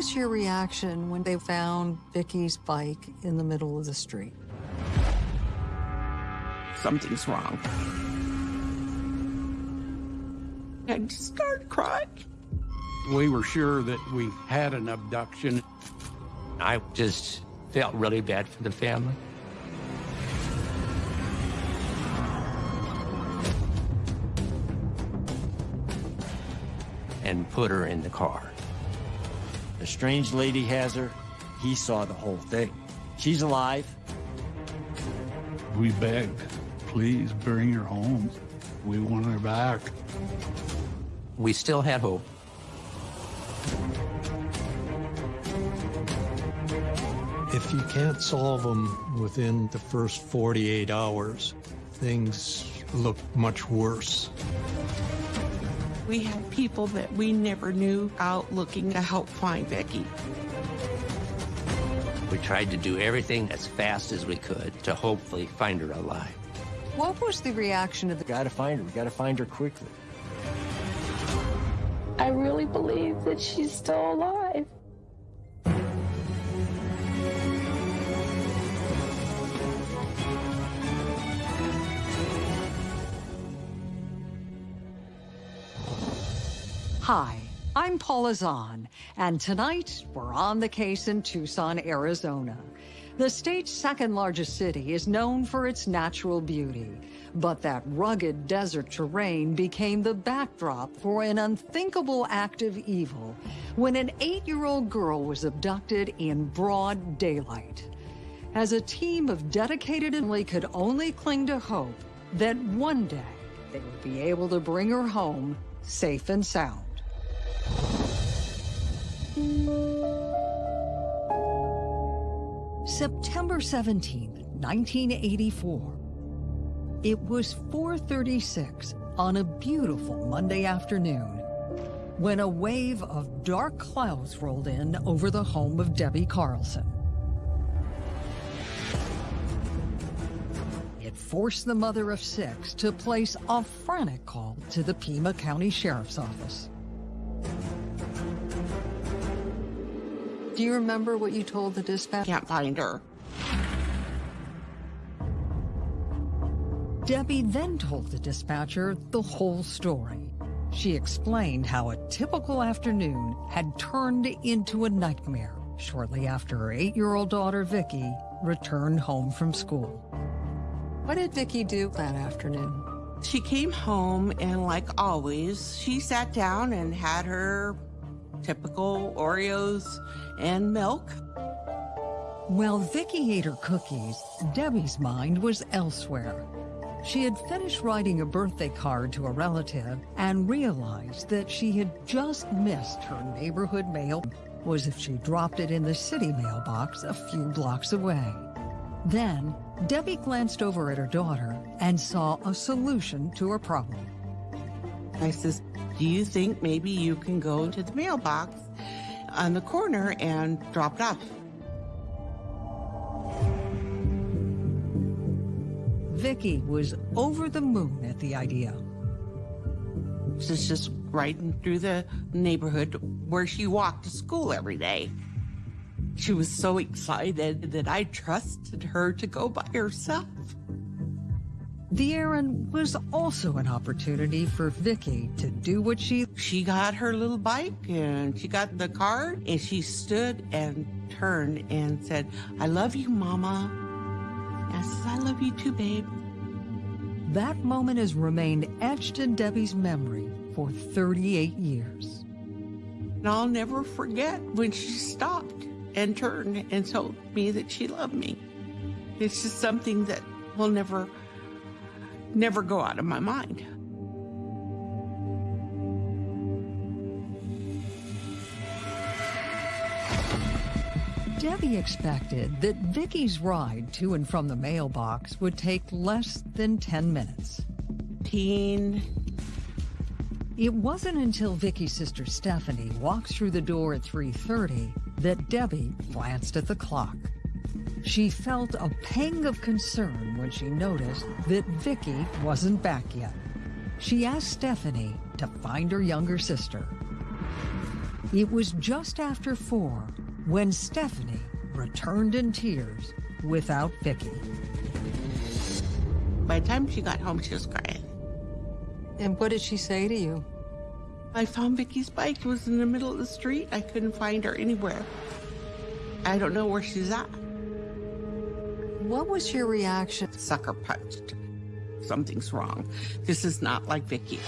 was your reaction when they found Vicky's bike in the middle of the street? Something's wrong. I just started crying. We were sure that we had an abduction. I just felt really bad for the family. And put her in the car. The strange lady has her. He saw the whole thing. She's alive. We begged, please bring her home. We want her back. We still had hope. If you can't solve them within the first 48 hours, things look much worse. We had people that we never knew out looking to help find Vicky. We tried to do everything as fast as we could to hopefully find her alive. What was the reaction of the... Gotta find her. We gotta find her quickly. I really believe that she's still alive. Hi, I'm Paula Zahn, and tonight we're on the case in Tucson, Arizona. The state's second largest city is known for its natural beauty, but that rugged desert terrain became the backdrop for an unthinkable act of evil when an eight-year-old girl was abducted in broad daylight. As a team of dedicated family could only cling to hope that one day they would be able to bring her home safe and sound. September 17, 1984. It was 4.36 on a beautiful Monday afternoon when a wave of dark clouds rolled in over the home of Debbie Carlson. It forced the mother of six to place a frantic call to the Pima County Sheriff's Office. Do you remember what you told the dispatch? Can't find her. Debbie then told the dispatcher the whole story. She explained how a typical afternoon had turned into a nightmare shortly after her eight-year-old daughter, Vicky, returned home from school. What did Vicky do that afternoon? She came home and like always, she sat down and had her typical Oreos and milk. While Vicky ate her cookies, Debbie's mind was elsewhere. She had finished writing a birthday card to a relative and realized that she had just missed her neighborhood mail was if she dropped it in the city mailbox a few blocks away. Then, Debbie glanced over at her daughter and saw a solution to her problem. I says, do you think maybe you can go to the mailbox on the corner and drop it off? Vicky was over the moon at the idea. She's just riding through the neighborhood where she walked to school every day. She was so excited that I trusted her to go by herself. The errand was also an opportunity for Vicky to do what she... She got her little bike and she got the card and she stood and turned and said, I love you, Mama. And I says, I love you too, babe. That moment has remained etched in Debbie's memory for 38 years. And I'll never forget when she stopped and turned and told me that she loved me. It's just something that will never, never go out of my mind. Debbie expected that Vicky's ride to and from the mailbox would take less than 10 minutes. Teen. It wasn't until Vicky's sister Stephanie walked through the door at 3.30 that Debbie glanced at the clock. She felt a pang of concern when she noticed that Vicky wasn't back yet. She asked Stephanie to find her younger sister. It was just after four when Stephanie returned in tears without Vicky. By the time she got home, she was crying. And what did she say to you? I found Vicky's bike. It was in the middle of the street. I couldn't find her anywhere. I don't know where she's at. What was your reaction? Sucker punched. Something's wrong. This is not like Vicky.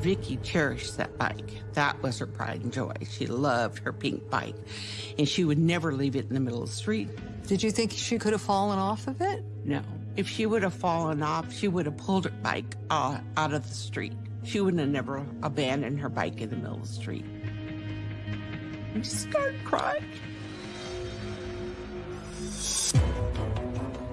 Vicky cherished that bike. That was her pride and joy. She loved her pink bike, and she would never leave it in the middle of the street. Did you think she could have fallen off of it? No. If she would have fallen off, she would have pulled her bike uh, out of the street. She wouldn't have never abandoned her bike in the middle of the street. And she started crying.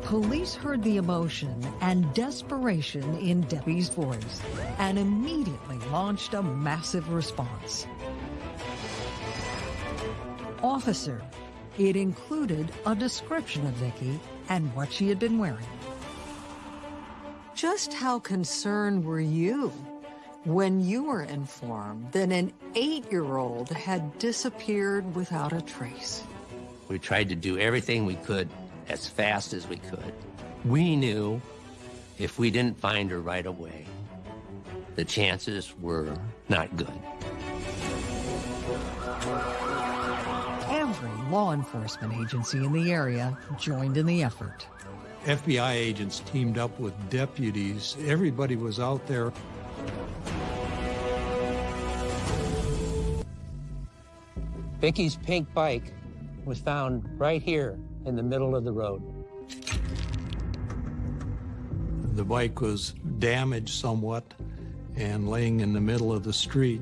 Police heard the emotion and desperation in Debbie's voice and immediately launched a massive response. Officer, it included a description of Vicky and what she had been wearing. Just how concerned were you when you were informed that an eight-year-old had disappeared without a trace? We tried to do everything we could as fast as we could. We knew if we didn't find her right away, the chances were not good. Every law enforcement agency in the area joined in the effort. FBI agents teamed up with deputies. Everybody was out there. Vicky's pink bike was found right here in the middle of the road. The bike was damaged somewhat and laying in the middle of the street.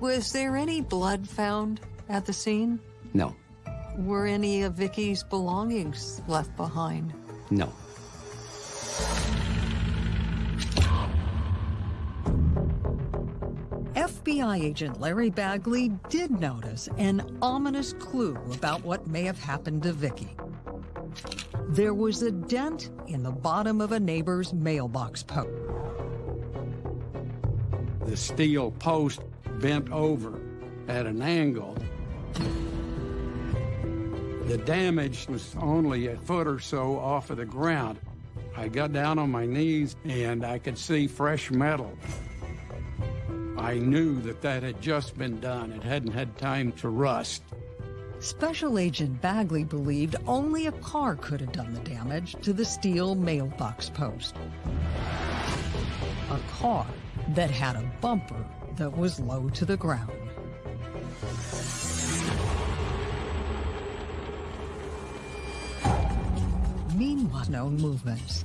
Was there any blood found at the scene? No, Were any of Vicky's belongings left behind? no. FBI agent Larry Bagley did notice an ominous clue about what may have happened to Vicky. There was a dent in the bottom of a neighbor's mailbox post. The steel post bent over at an angle. The damage was only a foot or so off of the ground. I got down on my knees and I could see fresh metal. I knew that that had just been done. It hadn't had time to rust. Special Agent Bagley believed only a car could have done the damage to the steel mailbox post. A car that had a bumper that was low to the ground. Meanwhile, no movements.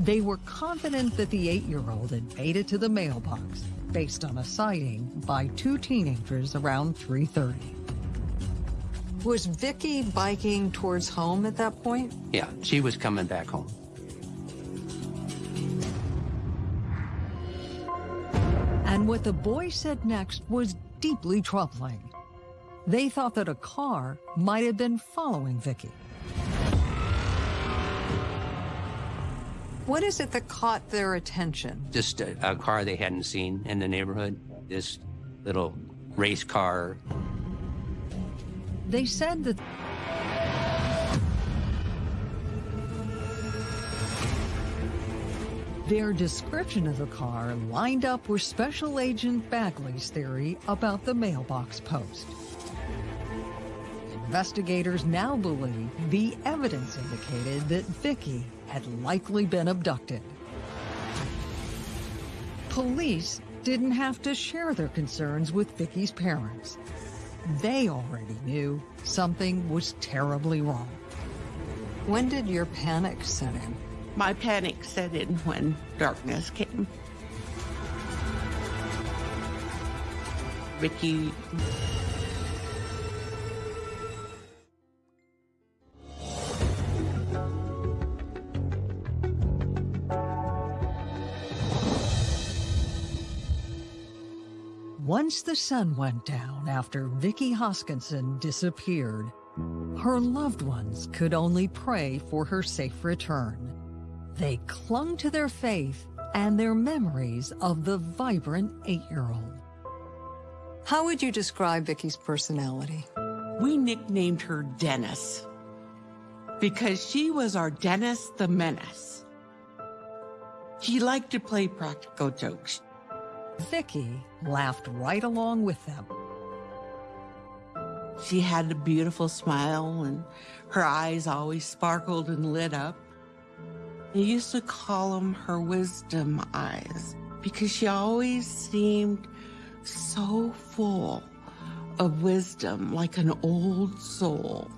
They were confident that the eight-year-old had made it to the mailbox based on a sighting by two teenagers around 3.30. Was Vicky biking towards home at that point? Yeah, she was coming back home. And what the boy said next was deeply troubling. They thought that a car might have been following Vicky. What is it that caught their attention? Just a, a car they hadn't seen in the neighborhood. This little race car. They said that their description of the car lined up with Special Agent Bagley's theory about the mailbox post. Investigators now believe the evidence indicated that Vicky had likely been abducted. Police didn't have to share their concerns with Vicky's parents. They already knew something was terribly wrong. When did your panic set in? My panic set in when darkness came. Vicky Once the sun went down after Vicky Hoskinson disappeared, her loved ones could only pray for her safe return. They clung to their faith and their memories of the vibrant eight-year-old. How would you describe Vicky's personality? We nicknamed her Dennis because she was our Dennis the Menace. She liked to play practical jokes. Vicky laughed right along with them. She had a beautiful smile and her eyes always sparkled and lit up. We used to call them her wisdom eyes because she always seemed so full of wisdom like an old soul.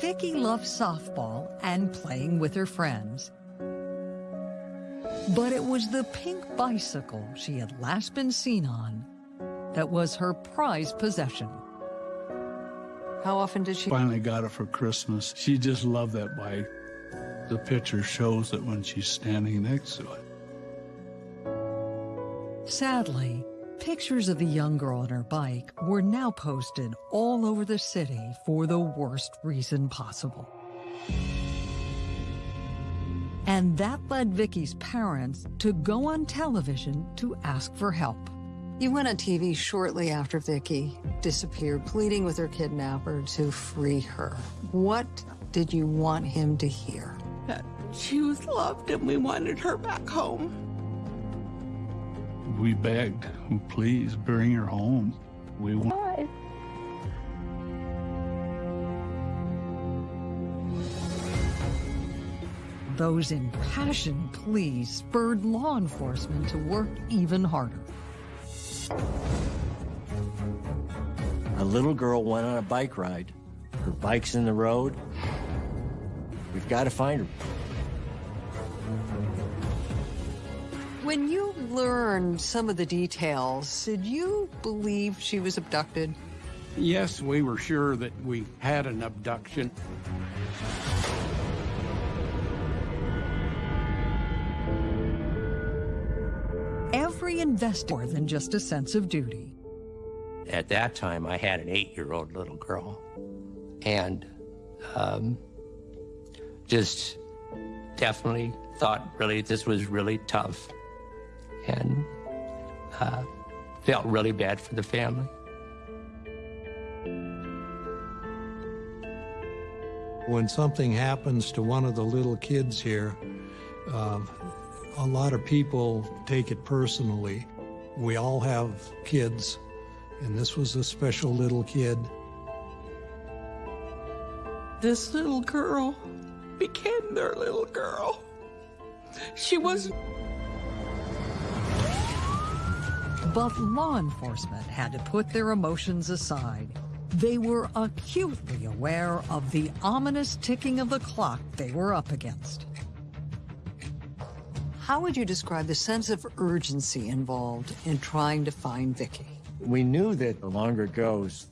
Vicky loved softball and playing with her friends. But it was the pink bicycle she had last been seen on that was her prized possession. How often did she? Finally got it for Christmas. She just loved that bike. The picture shows it when she's standing next to it. Sadly, pictures of the young girl on her bike were now posted all over the city for the worst reason possible. And that led Vicky's parents to go on television to ask for help. You went on TV shortly after Vicky disappeared, pleading with her kidnapper to free her. What did you want him to hear? That she was loved and we wanted her back home. We begged, please bring her home. We want. Why? Those impassioned pleas spurred law enforcement to work even harder. A little girl went on a bike ride. Her bike's in the road. We've got to find her. When you learned some of the details, did you believe she was abducted? Yes, we were sure that we had an abduction. Every investor more than just a sense of duty. At that time, I had an eight-year-old little girl, and um, just definitely thought really this was really tough, and uh, felt really bad for the family. When something happens to one of the little kids here, uh, a lot of people take it personally. We all have kids, and this was a special little kid. This little girl became their little girl. She was But law enforcement had to put their emotions aside. They were acutely aware of the ominous ticking of the clock they were up against. How would you describe the sense of urgency involved in trying to find Vicky? We knew that the longer it goes,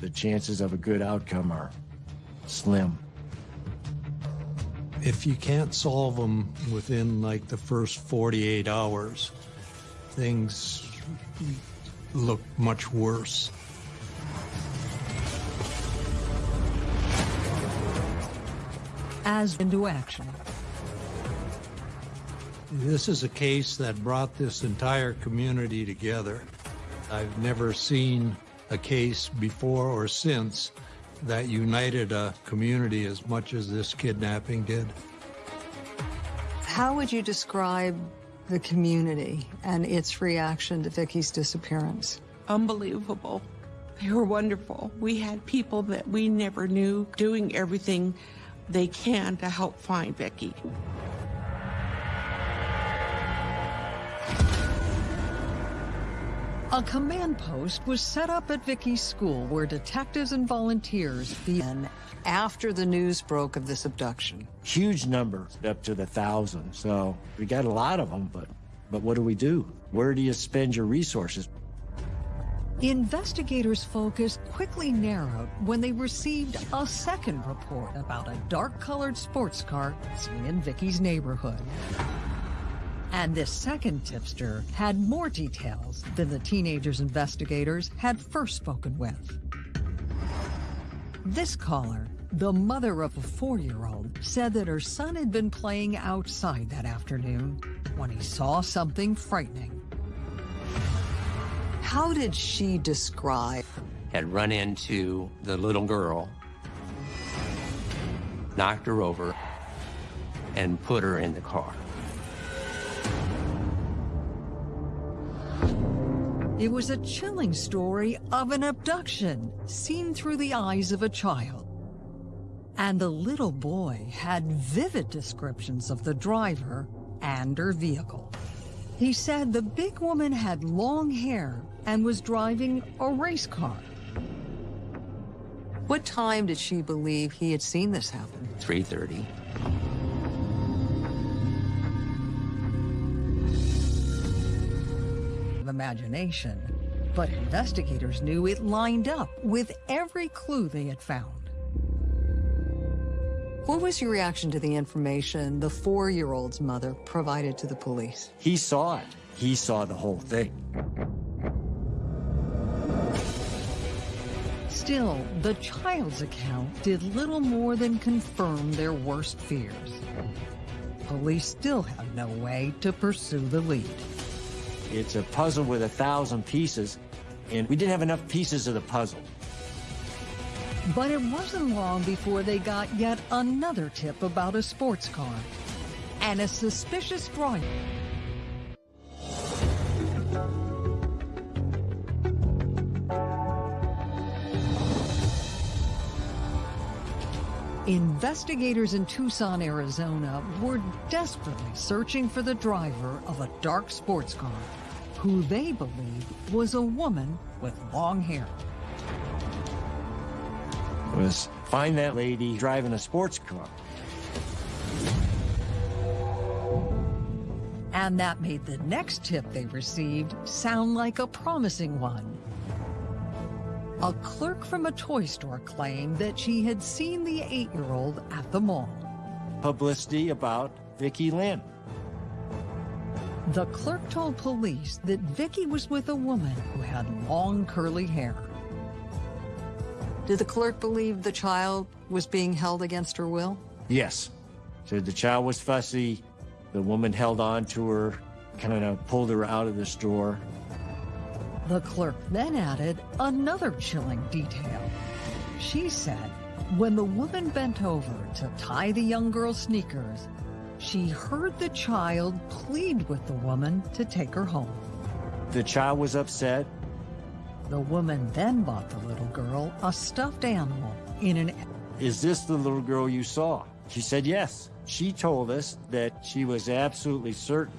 the chances of a good outcome are slim. If you can't solve them within like the first 48 hours, things look much worse. As into action. This is a case that brought this entire community together. I've never seen a case before or since that united a community as much as this kidnapping did. How would you describe the community and its reaction to Vicky's disappearance? unbelievable. They were wonderful. We had people that we never knew doing everything they can to help find Vicky. A command post was set up at Vicky's school where detectives and volunteers began after the news broke of this abduction. Huge number, up to the thousand. So we got a lot of them, but but what do we do? Where do you spend your resources? Investigators' focus quickly narrowed when they received a second report about a dark-colored sports car seen in Vicky's neighborhood. And this second tipster had more details than the teenagers investigators had first spoken with. This caller The mother of a four-year-old said that her son had been playing outside that afternoon when he saw something frightening. How did she describe? Had run into the little girl, knocked her over, and put her in the car. It was a chilling story of an abduction seen through the eyes of a child. And the little boy had vivid descriptions of the driver and her vehicle. He said the big woman had long hair and was driving a race car. What time did she believe he had seen this happen? 3.30. Imagination, but investigators knew it lined up with every clue they had found. What was your reaction to the information the four-year-old's mother provided to the police? He saw it. He saw the whole thing. Still, the child's account did little more than confirm their worst fears. Police still have no way to pursue the lead. It's a puzzle with a thousand pieces, and we didn't have enough pieces of the puzzle. But it wasn't long before they got yet another tip about a sports car and a suspicious driver. Investigators in Tucson, Arizona were desperately searching for the driver of a dark sports car, who they believed was a woman with long hair. Was find that lady driving a sports car. And that made the next tip they received sound like a promising one. A clerk from a toy store claimed that she had seen the eight-year-old at the mall. Publicity about Vicki Lynn. The clerk told police that Vicki was with a woman who had long curly hair. Did the clerk believe the child was being held against her will? Yes. Said the child was fussy. The woman held on to her, kind of pulled her out of the store. The clerk then added another chilling detail. She said when the woman bent over to tie the young girl's sneakers, she heard the child plead with the woman to take her home. The child was upset. The woman then bought the little girl a stuffed animal in an... Is this the little girl you saw? She said yes. She told us that she was absolutely certain.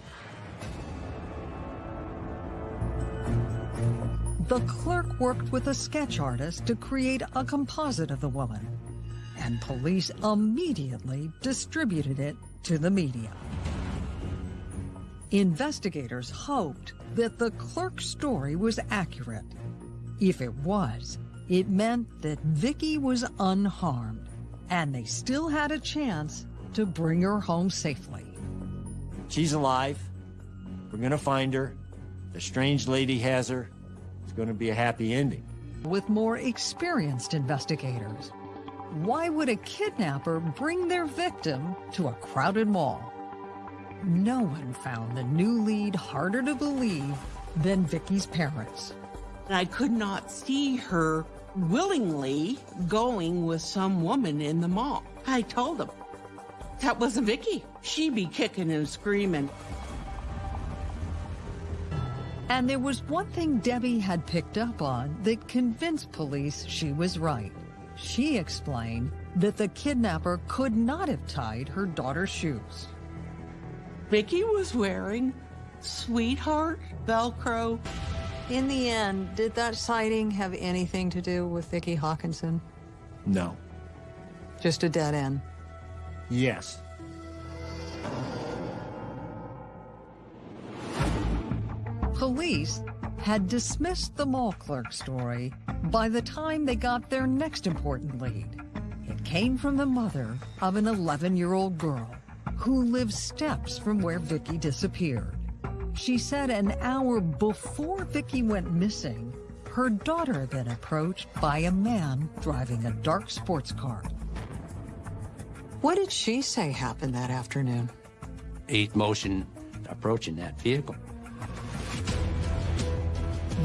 The clerk worked with a sketch artist to create a composite of the woman, and police immediately distributed it to the media. Investigators hoped that the clerk's story was accurate. If it was, it meant that Vicki was unharmed, and they still had a chance to bring her home safely. She's alive. We're gonna find her. The strange lady has her. It's gonna be a happy ending. With more experienced investigators, why would a kidnapper bring their victim to a crowded mall? No one found the new lead harder to believe than Vicki's parents. I could not see her willingly going with some woman in the mall. I told them, that wasn't Vicki. She'd be kicking and screaming. And there was one thing Debbie had picked up on that convinced police she was right. She explained that the kidnapper could not have tied her daughter's shoes. Vicki was wearing sweetheart Velcro. In the end, did that sighting have anything to do with Vicki Hoskinson? No. Just a dead end. Yes. Police had dismissed the mall clerk story by the time they got their next important lead. It came from the mother of an 11-year-old girl who lives steps from where Vicky disappeared. She said an hour before Vicky went missing, her daughter had been approached by a man driving a dark sports car. What did she say happened that afternoon? A motion approaching that vehicle.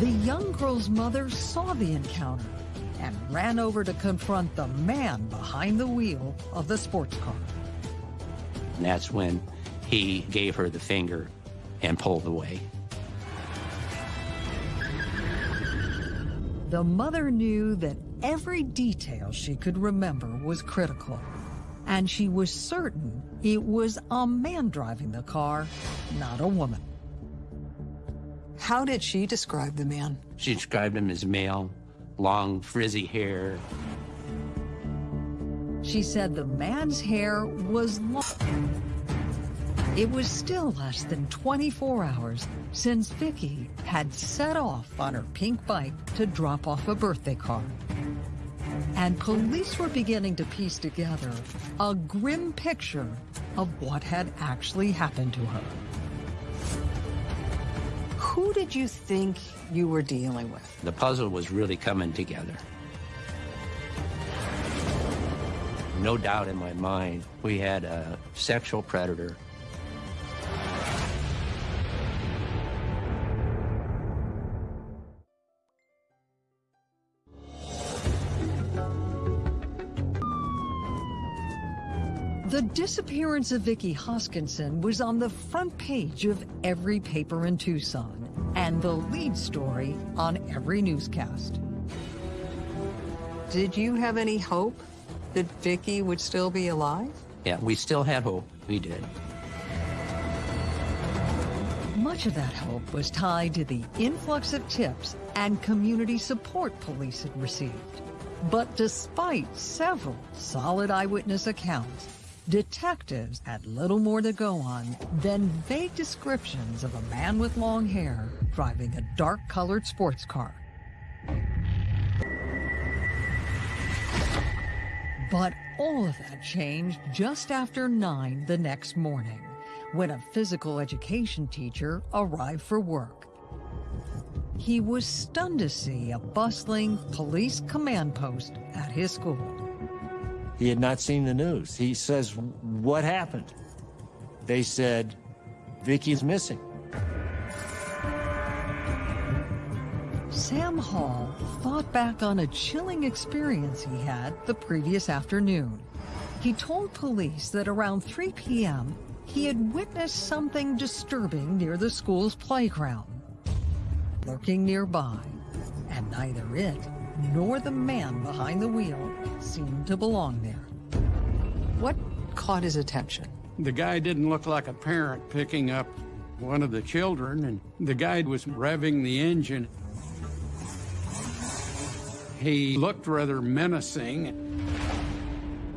The young girl's mother saw the encounter and ran over to confront the man behind the wheel of the sports car. And that's when he gave her the finger and pulled away. The mother knew that every detail she could remember was critical, and she was certain it was a man driving the car, not a woman. How did she describe the man? She described him as male, long frizzy hair. She said the man's hair was long. It was still less than 24 hours since Vicky had set off on her pink bike to drop off a birthday card. And police were beginning to piece together a grim picture of what had actually happened to her. Who did you think you were dealing with? The puzzle was really coming together. No doubt in my mind, we had a sexual predator The disappearance of Vicky Hoskinson was on the front page of every paper in Tucson and the lead story on every newscast. Did you have any hope that Vicky would still be alive? Yeah, we still had hope. We did. Much of that hope was tied to the influx of tips and community support police had received. But despite several solid eyewitness accounts, Detectives had little more to go on than vague descriptions of a man with long hair driving a dark-colored sports car. But all of that changed just after 9 the next morning, when a physical education teacher arrived for work. He was stunned to see a bustling police command post at his school. He had not seen the news. He says, what happened? They said, Vicky's missing. Sam Hall thought back on a chilling experience he had the previous afternoon. He told police that around 3 p.m., he had witnessed something disturbing near the school's playground, lurking nearby, and neither it nor the man behind the wheel seemed to belong there. What caught his attention? The guy didn't look like a parent picking up one of the children, and the guy was revving the engine. He looked rather menacing.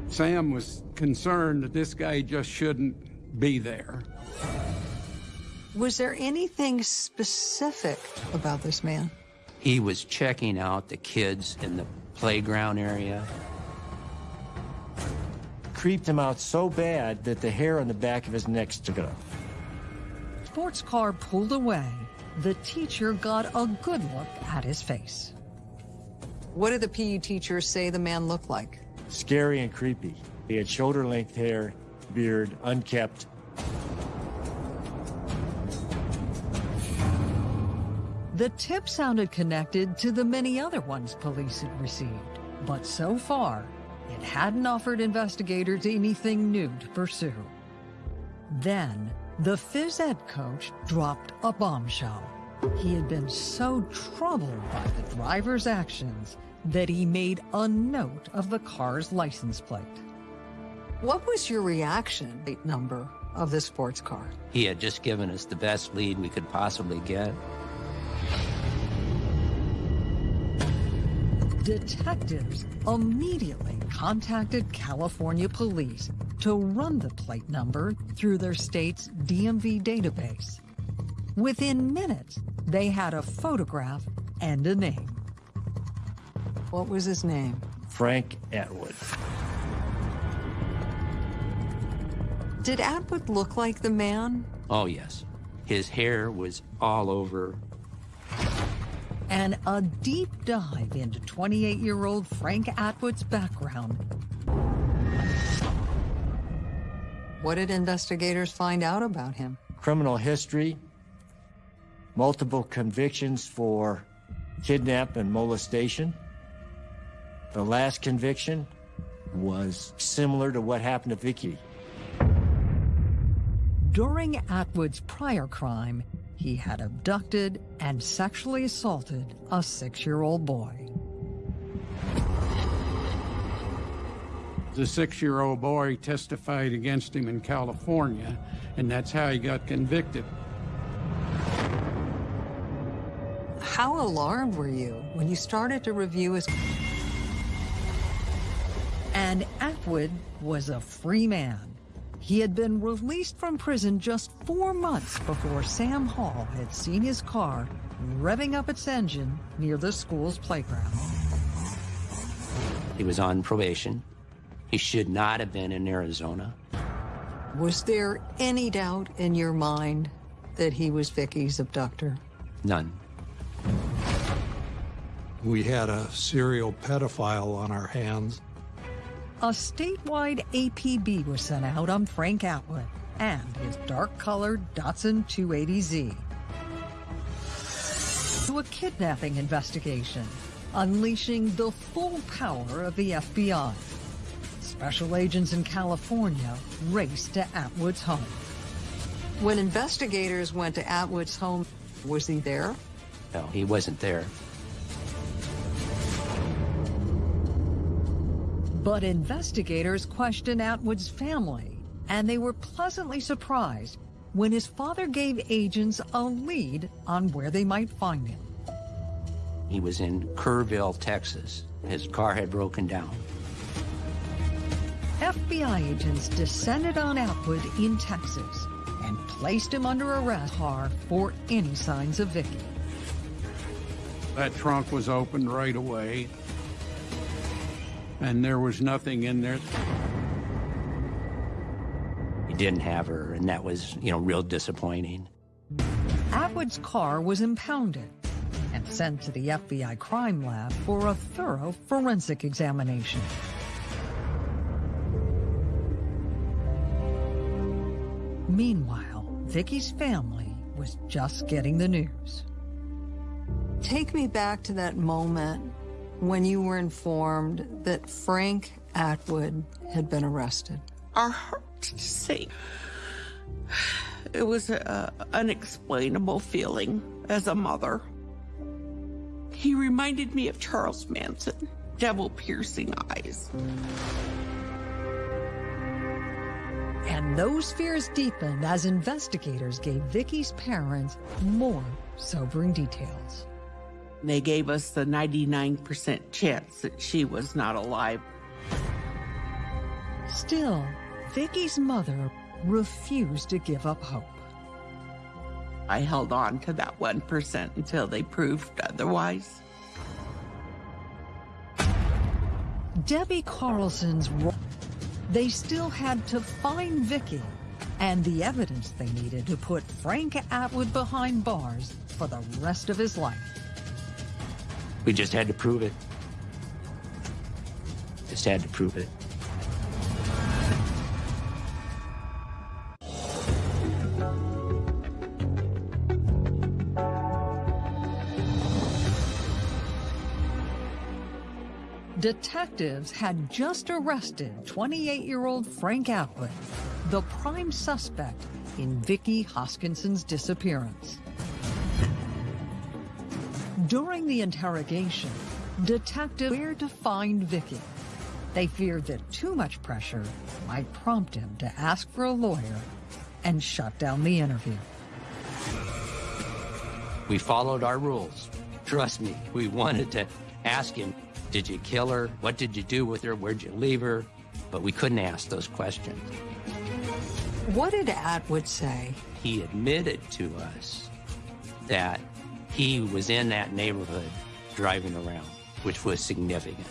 Sam was concerned that this guy just shouldn't be there. Was there anything specific about this man? He was checking out the kids in the playground area. Creeped him out so bad that the hair on the back of his neck stood up. Sports car pulled away. The teacher got a good look at his face. What did the PE teacher say the man looked like? Scary and creepy. He had shoulder-length hair, beard, unkept, The tip sounded connected to the many other ones police had received, but so far, it hadn't offered investigators anything new to pursue. Then, the phys ed coach dropped a bombshell. He had been so troubled by the driver's actions that he made a note of the car's license plate. What was your reaction number of the sports car? He had just given us the best lead we could possibly get. Detectives immediately contacted California police to run the plate number through their state's DMV database. Within minutes, they had a photograph and a name. What was his name? Frank Atwood. Did Atwood look like the man? Oh, yes. His hair was all over and a deep dive into 28-year-old Frank Atwood's background What did investigators find out about him? Criminal history, multiple convictions for kidnap and molestation. The last conviction was similar to what happened to Vicky. During Atwood's prior crime, he had abducted and sexually assaulted a six-year-old boy. The six-year-old boy testified against him in California, and that's how he got convicted. How alarmed were you when you started to review his... And Atwood was a free man. He had been released from prison just four months before Sam Hall had seen his car revving up its engine near the school's playground. He was on probation. He should not have been in Arizona. Was there any doubt in your mind that he was Vicky's abductor? None. We had a serial pedophile on our hands. A statewide APB was sent out on Frank Atwood and his dark-colored Datsun 280Z. To a kidnapping investigation, unleashing the full power of the FBI. Special agents in California raced to Atwood's home. When investigators went to Atwood's home, was he there? No, he wasn't there. But investigators questioned Atwood's family, and they were pleasantly surprised when his father gave agents a lead on where they might find him. He was in Kerrville, Texas. His car had broken down. FBI agents descended on Atwood in Texas and placed him under arrest for any signs of Vicky. That trunk was opened right away, and there was nothing in there. He didn't have her, and that was, you know, real disappointing. Atwood's car was impounded and sent to the FBI crime lab for a thorough forensic examination. Meanwhile, Vicky's family was just getting the news. Take me back to that moment when you were informed that Frank Atwood had been arrested. Our hearts sank. It was an unexplainable feeling as a mother. He reminded me of Charles Manson, devil-piercing eyes. And those fears deepened as investigators gave Vicky's parents more sobering details. They gave us the 99% chance that she was not alive. Still, Vicky's mother refused to give up hope. I held on to that 1% until they proved otherwise. Debbie Carlson's they still had to find Vicky and the evidence they needed to put Frank Atwood behind bars for the rest of his life. We just had to prove it. Just had to prove it. Detectives had just arrested 28-year-old Frank Atwood, the prime suspect in Vicky Hoskinson's disappearance. During the interrogation, detectives feared to find Vicky. They feared that too much pressure might prompt him to ask for a lawyer and shut down the interview. We followed our rules. Trust me, we wanted to ask him, did you kill her? What did you do with her? Where'd you leave her? But we couldn't ask those questions. What did Atwood say? He admitted to us that he was in that neighborhood driving around, which was significant.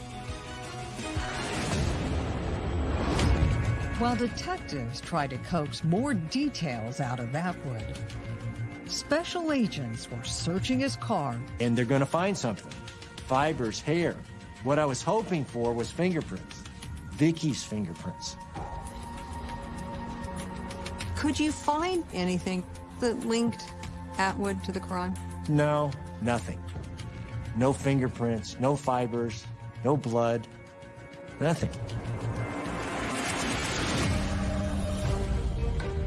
While detectives tried to coax more details out of Atwood, special agents were searching his car. And they're gonna find something. Fibers, hair. What I was hoping for was fingerprints. Vicky's fingerprints. Could you find anything that linked Atwood to the crime? No, nothing. No fingerprints, no fibers, no blood, nothing.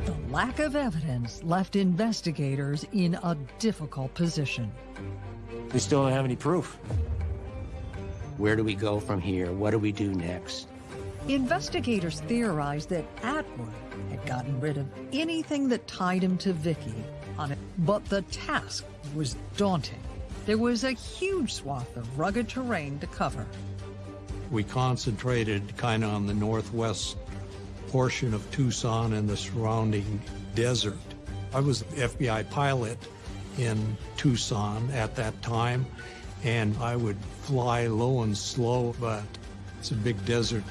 The lack of evidence left investigators in a difficult position. We still don't have any proof. Where do we go from here? What do we do next? Investigators theorized that Atwood had gotten rid of anything that tied him to Vicky on it, but the task was daunting. There was a huge swath of rugged terrain to cover. We concentrated kind of on the northwest portion of Tucson and the surrounding desert. I was an FBI pilot in Tucson at that time, and I would fly low and slow, but it's a big desert.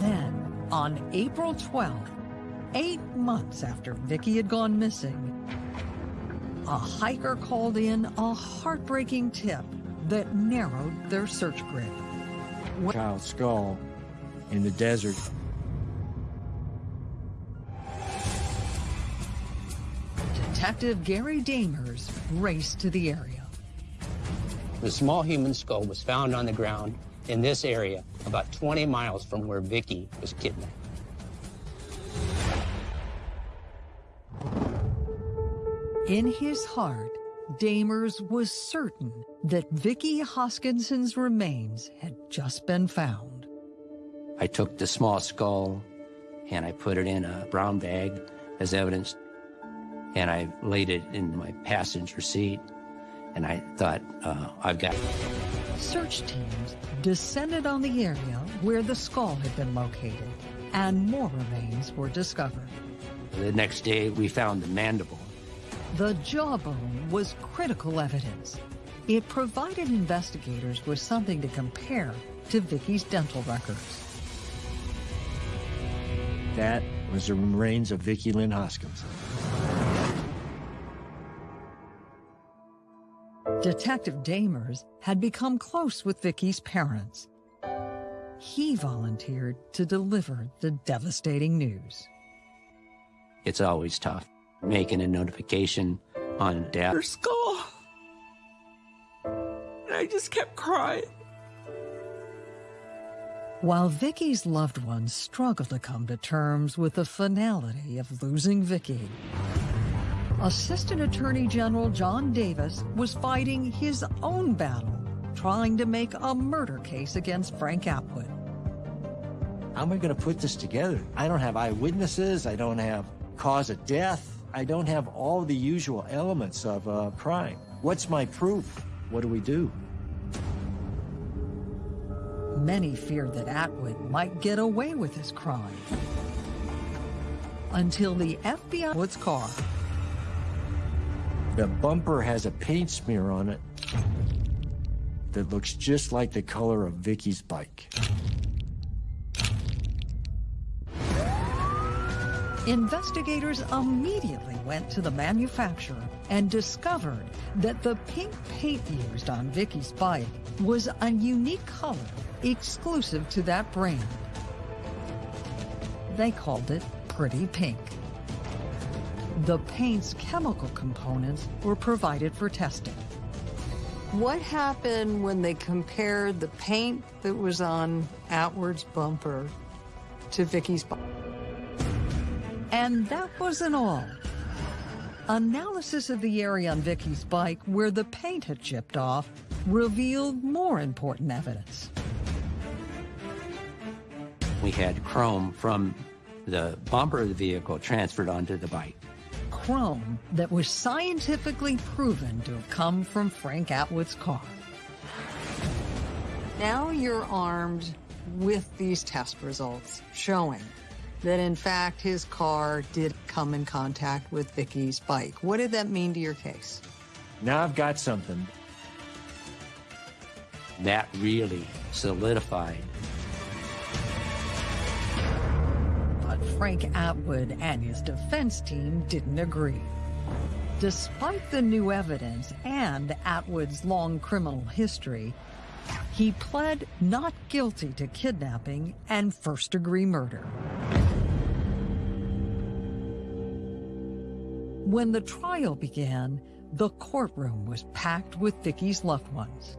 Then, on April 12th, eight months after Vicky had gone missing, a hiker called in a heartbreaking tip that narrowed their search grid. Child's skull in the desert. Detective Gary Damers raced to the area. The small human skull was found on the ground in this area, about 20 miles from where Vicky was kidnapped. In his heart, Damers was certain that Vicky Hoskinson's remains had just been found. I took the small skull and I put it in a brown bag as evidence, and I laid it in my passenger seat. And I thought, uh, I've got. Search teams descended on the area where the skull had been located, and more remains were discovered. The next day, we found the mandible. The jawbone was critical evidence. It provided investigators with something to compare to Vicky's dental records. That was the remains of Vicky Lynn Hoskins. Detective Damers had become close with Vicky's parents. He volunteered to deliver the devastating news. It's always tough making a notification on death. Her skull. And I just kept crying. While Vicky's loved ones struggled to come to terms with the finality of losing Vicky, Assistant Attorney General John Davis was fighting his own battle, trying to make a murder case against Frank Atwood. How am I going to put this together? I don't have eyewitnesses. I don't have cause of death. I don't have all the usual elements of a crime. What's my proof? What do we do? Many feared that Atwood might get away with his crime. Until the FBI Wood's car. The bumper has a paint smear on it that looks just like the color of Vicky's bike. Investigators immediately went to the manufacturer and discovered that the pink paint used on Vicky's bike was a unique color exclusive to that brand. They called it Pretty Pink. The paint's chemical components were provided for testing. What happened when they compared the paint that was on Atwood's bumper to Vicky's bike? And that wasn't all. Analysis of the area on Vicky's bike where the paint had chipped off revealed more important evidence. We had chrome from the bumper of the vehicle transferred onto the bike. Chrome that was scientifically proven to have come from Frank Atwood's car. Now you're armed with these test results showing that in fact his car did come in contact with Vicky's bike. What did that mean to your case? Now I've got something. That really solidified. But Frank Atwood and his defense team didn't agree. Despite the new evidence and Atwood's long criminal history, He pled not guilty to kidnapping and first degree murder. When the trial began, the courtroom was packed with Vicky's loved ones.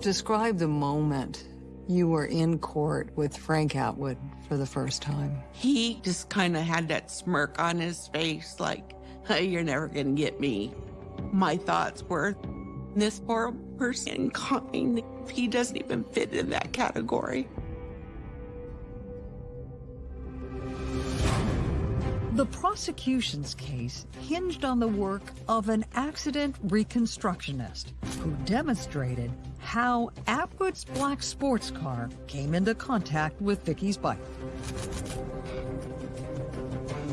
Describe the moment you were in court with Frank Atwood for the first time. He just kind of had that smirk on his face, like, hey, you're never going to get me. My thoughts were, this poor person kind, he doesn't even fit in that category. The prosecution's case hinged on the work of an accident reconstructionist who demonstrated how Atwood's black sports car came into contact with Vicky's bike.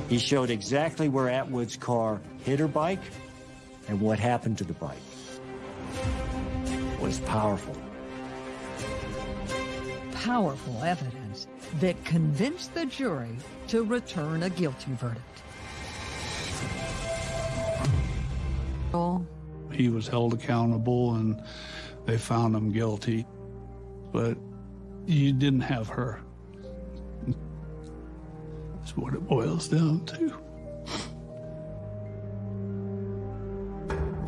He showed exactly where Atwood's car hit her bike and what happened to the bike. It was powerful. Powerful evidence that convinced the jury to return a guilty verdict. He was held accountable and they found him guilty. But you didn't have her. That's what it boils down to.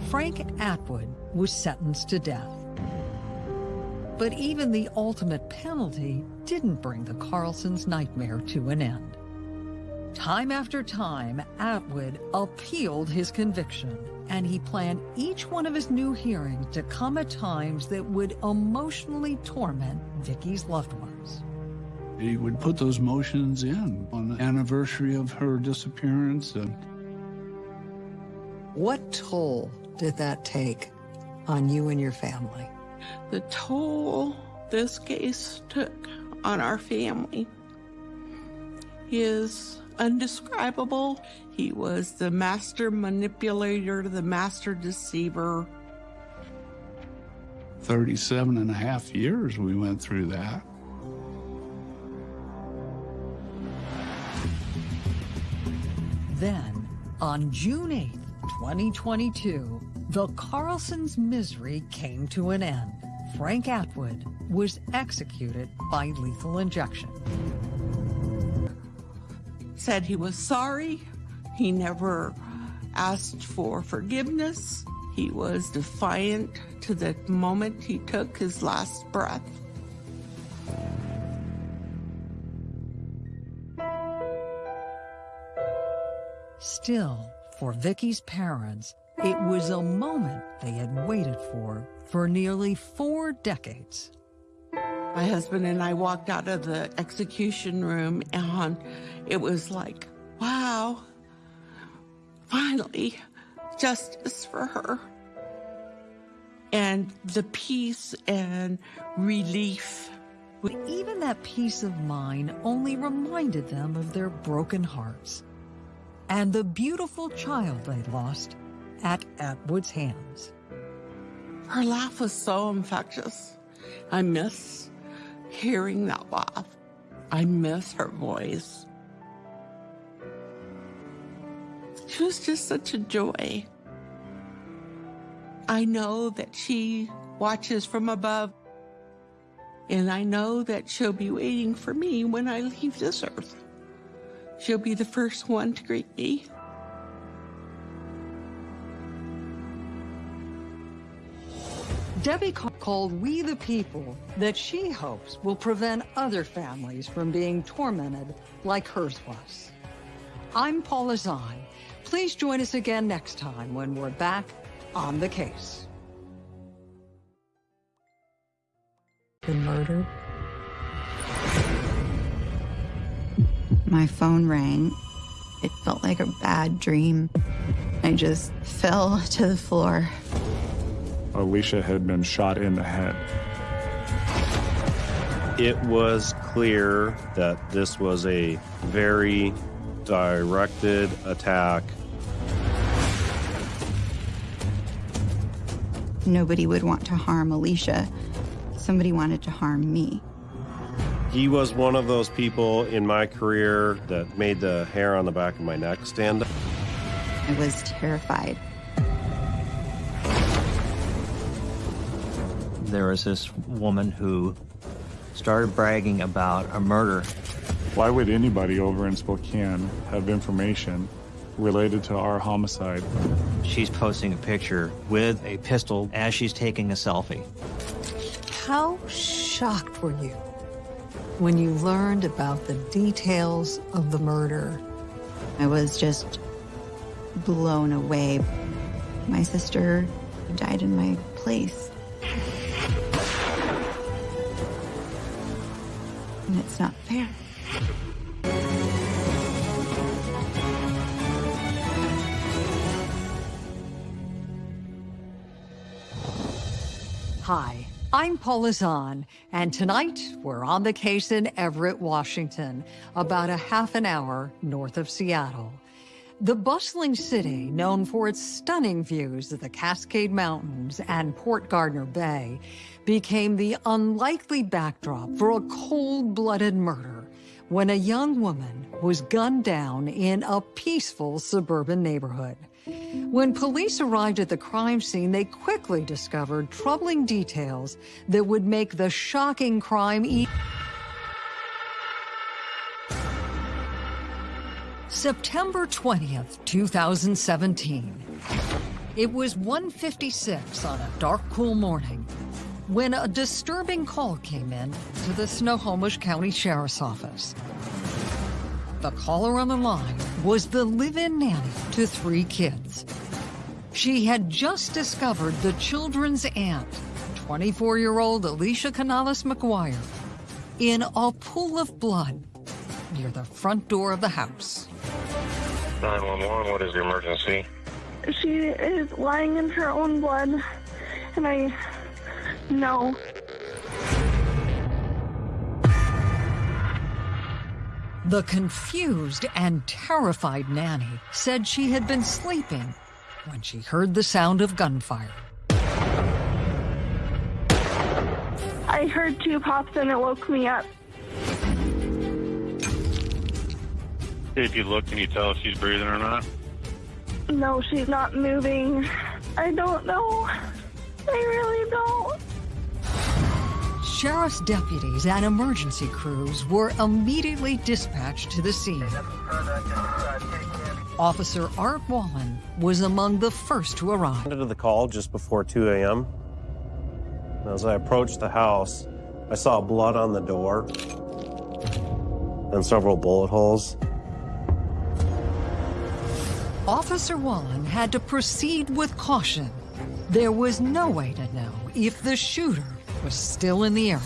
Frank Atwood was sentenced to death. But even the ultimate penalty didn't bring the Carlsons' nightmare to an end. Time after time, Atwood appealed his conviction, and he planned each one of his new hearings to come at times that would emotionally torment Vicky's loved ones. He would put those motions in on the anniversary of her disappearance. And What toll did that take on you and your family? The toll this case took on our family is undescribable. He was the master manipulator, the master deceiver. 37 and a half years we went through that. Then, on June 8th, 2022, the Carlsons' misery came to an end. Frank Atwood was executed by lethal injection. Said he was sorry. He never asked for forgiveness. He was defiant to the moment he took his last breath. Still, for Vicky's parents, it was a moment they had waited for for nearly four decades. My husband and I walked out of the execution room and it was like, wow, finally, justice for her. And the peace and relief. But even that peace of mind only reminded them of their broken hearts and the beautiful child they lost at Atwood's hands. Her laugh was so infectious. I miss hearing that laugh. I miss her voice. She was just such a joy. I know that she watches from above, and I know that she'll be waiting for me when I leave this earth. She'll be the first one to greet me. Debbie called We the People that she hopes will prevent other families from being tormented like hers was. I'm Paula Zahn. Please join us again next time when we're back on the case. Been murdered? My phone rang. It felt like a bad dream. I just fell to the floor. Alicia had been shot in the head. It was clear that this was a very directed attack. Nobody would want to harm Alicia. Somebody wanted to harm me. He was one of those people in my career that made the hair on the back of my neck stand up. I was terrified. There was this woman who started bragging about a murder. Why would anybody over in Spokane have information related to our homicide? She's posting a picture with a pistol as she's taking a selfie. How shocked were you when you learned about the details of the murder? I was just blown away. My sister died in my place. And it's not fair. Hi, I'm Paula Zahn, and tonight we're on the case in Everett, Washington, about a half an hour north of Seattle. The bustling city, known for its stunning views of the Cascade Mountains and Port Gardner Bay, became the unlikely backdrop for a cold-blooded murder when a young woman was gunned down in a peaceful suburban neighborhood. When police arrived at the crime scene, they quickly discovered troubling details that would make the shocking crime e September 20th, 2017. It was 1.56 on a dark, cool morning when a disturbing call came in to the Snohomish County Sheriff's Office. The caller on the line was the live-in nanny to three kids. She had just discovered the children's aunt, 24-year-old Alicia Canales McGuire, in a pool of blood near the front door of the house. 911, what is the emergency? She is lying in her own blood, and I know. The confused and terrified nanny said she had been sleeping when she heard the sound of gunfire. I heard two pops and it woke me up. If you look, can you tell if she's breathing or not? No, she's not moving. I don't know. I really don't. Sheriff's deputies and emergency crews were immediately dispatched to the scene. Officer Art Wallen was among the first to arrive. I to the call just before 2 a.m. As I approached the house, I saw blood on the door and several bullet holes. Officer Wallen had to proceed with caution. There was no way to know if the shooter was still in the area.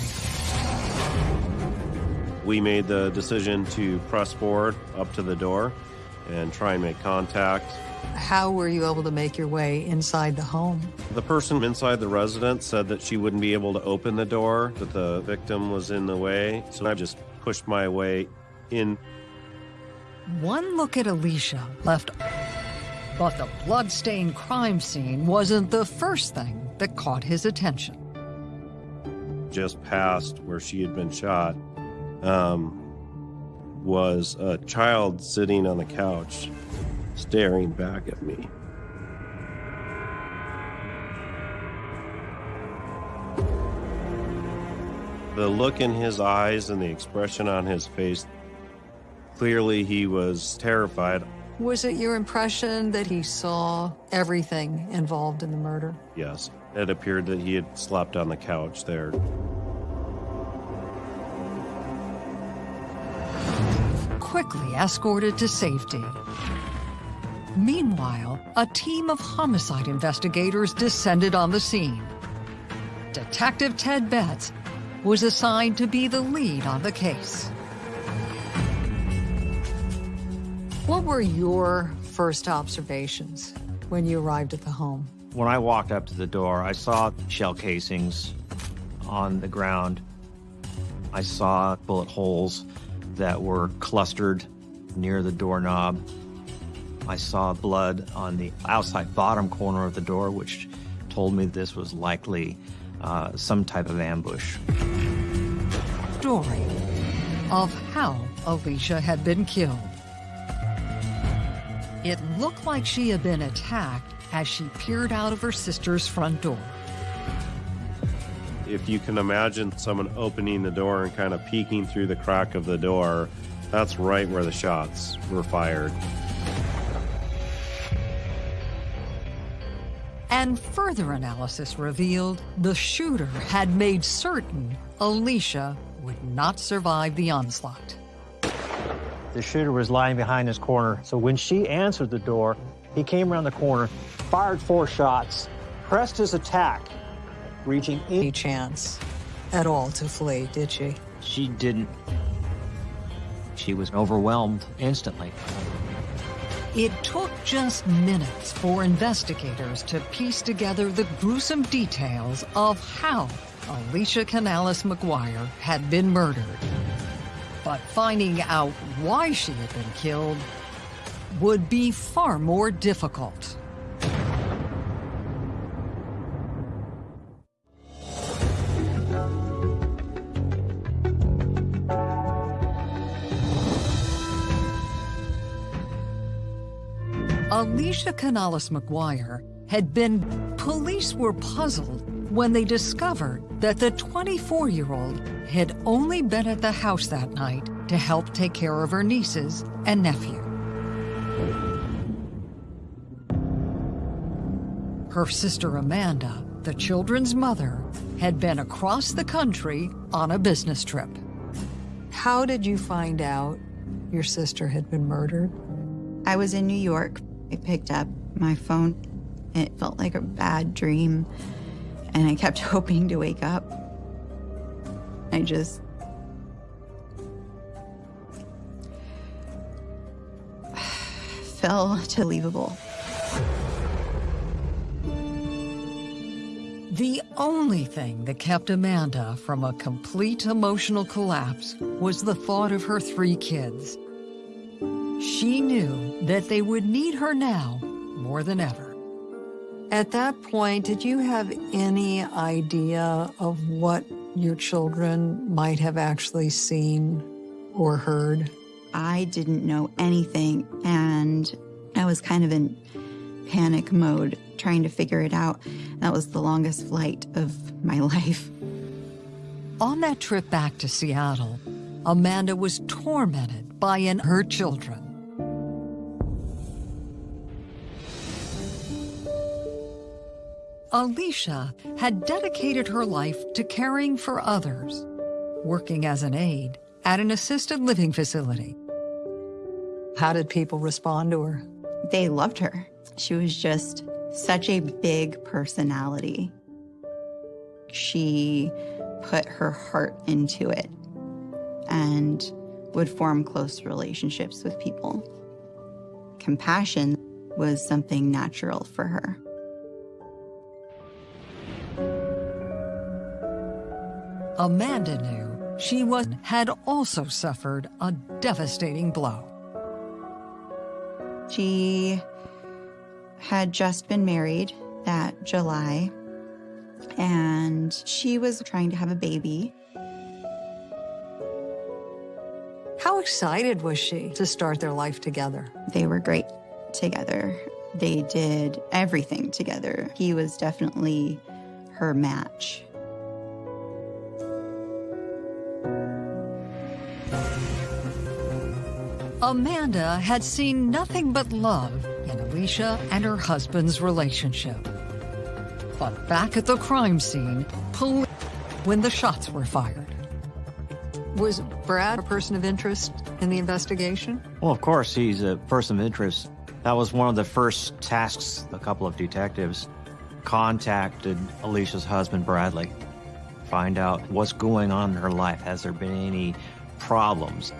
We made the decision to press forward up to the door and try and make contact. How were you able to make your way inside the home? The person inside the residence said that she wouldn't be able to open the door, that the victim was in the way. So I just pushed my way in. One look at Alicia left, but the blood-stained crime scene wasn't the first thing that caught his attention. Just passed, where she had been shot um, was a child sitting on the couch, staring back at me. The look in his eyes and the expression on his face, clearly he was terrified. Was it your impression that he saw everything involved in the murder? Yes, it appeared that he had slept on the couch there. Quickly escorted to safety. Meanwhile, a team of homicide investigators descended on the scene. Detective Ted Betts was assigned to be the lead on the case. What were your first observations when you arrived at the home? When I walked up to the door, I saw shell casings on the ground. I saw bullet holes that were clustered near the doorknob. I saw blood on the outside bottom corner of the door, which told me this was likely uh, some type of ambush. Story of how Alicia had been killed. It looked like she had been attacked as she peered out of her sister's front door. If you can imagine someone opening the door and kind of peeking through the crack of the door, that's right where the shots were fired. And further analysis revealed the shooter had made certain Alicia would not survive the onslaught. The shooter was lying behind this corner, so when she answered the door, he came around the corner, fired four shots, pressed his attack, reaching any chance at all to flee, did she? She didn't. She was overwhelmed instantly. It took just minutes for investigators to piece together the gruesome details of how Alicia Canales McGuire had been murdered. But finding out why she had been killed would be far more difficult. Alicia Canales McGuire had been. Police were puzzled when they discovered that the 24 year old had only been at the house that night to help take care of her nieces and nephew. Her sister Amanda, the children's mother, had been across the country on a business trip. How did you find out your sister had been murdered? I was in New York. I picked up my phone. It felt like a bad dream, and I kept hoping to wake up. I just. fell to believable. The only thing that kept Amanda from a complete emotional collapse was the thought of her three kids. She knew that they would need her now more than ever. At that point, did you have any idea of what your children might have actually seen or heard? I didn't know anything, and I was kind of in panic mode trying to figure it out. That was the longest flight of my life. On that trip back to Seattle, Amanda was tormented by an her children. Alicia had dedicated her life to caring for others, working as an aide at an assisted living facility. How did people respond to her? They loved her. She was just such a big personality. She put her heart into it and would form close relationships with people. Compassion was something natural for her. Amanda knew she was had also suffered a devastating blow. She had just been married that July, and she was trying to have a baby. How excited was she to start their life together? They were great together. They did everything together. He was definitely her match. Amanda had seen nothing but love in Alicia and her husband's relationship. But back at the crime scene, police when the shots were fired. Was Brad a person of interest in the investigation? Well, of course, he's a person of interest. That was one of the first tasks a couple of detectives contacted Alicia's husband, Bradley. Find out what's going on in her life. Has there been any problems?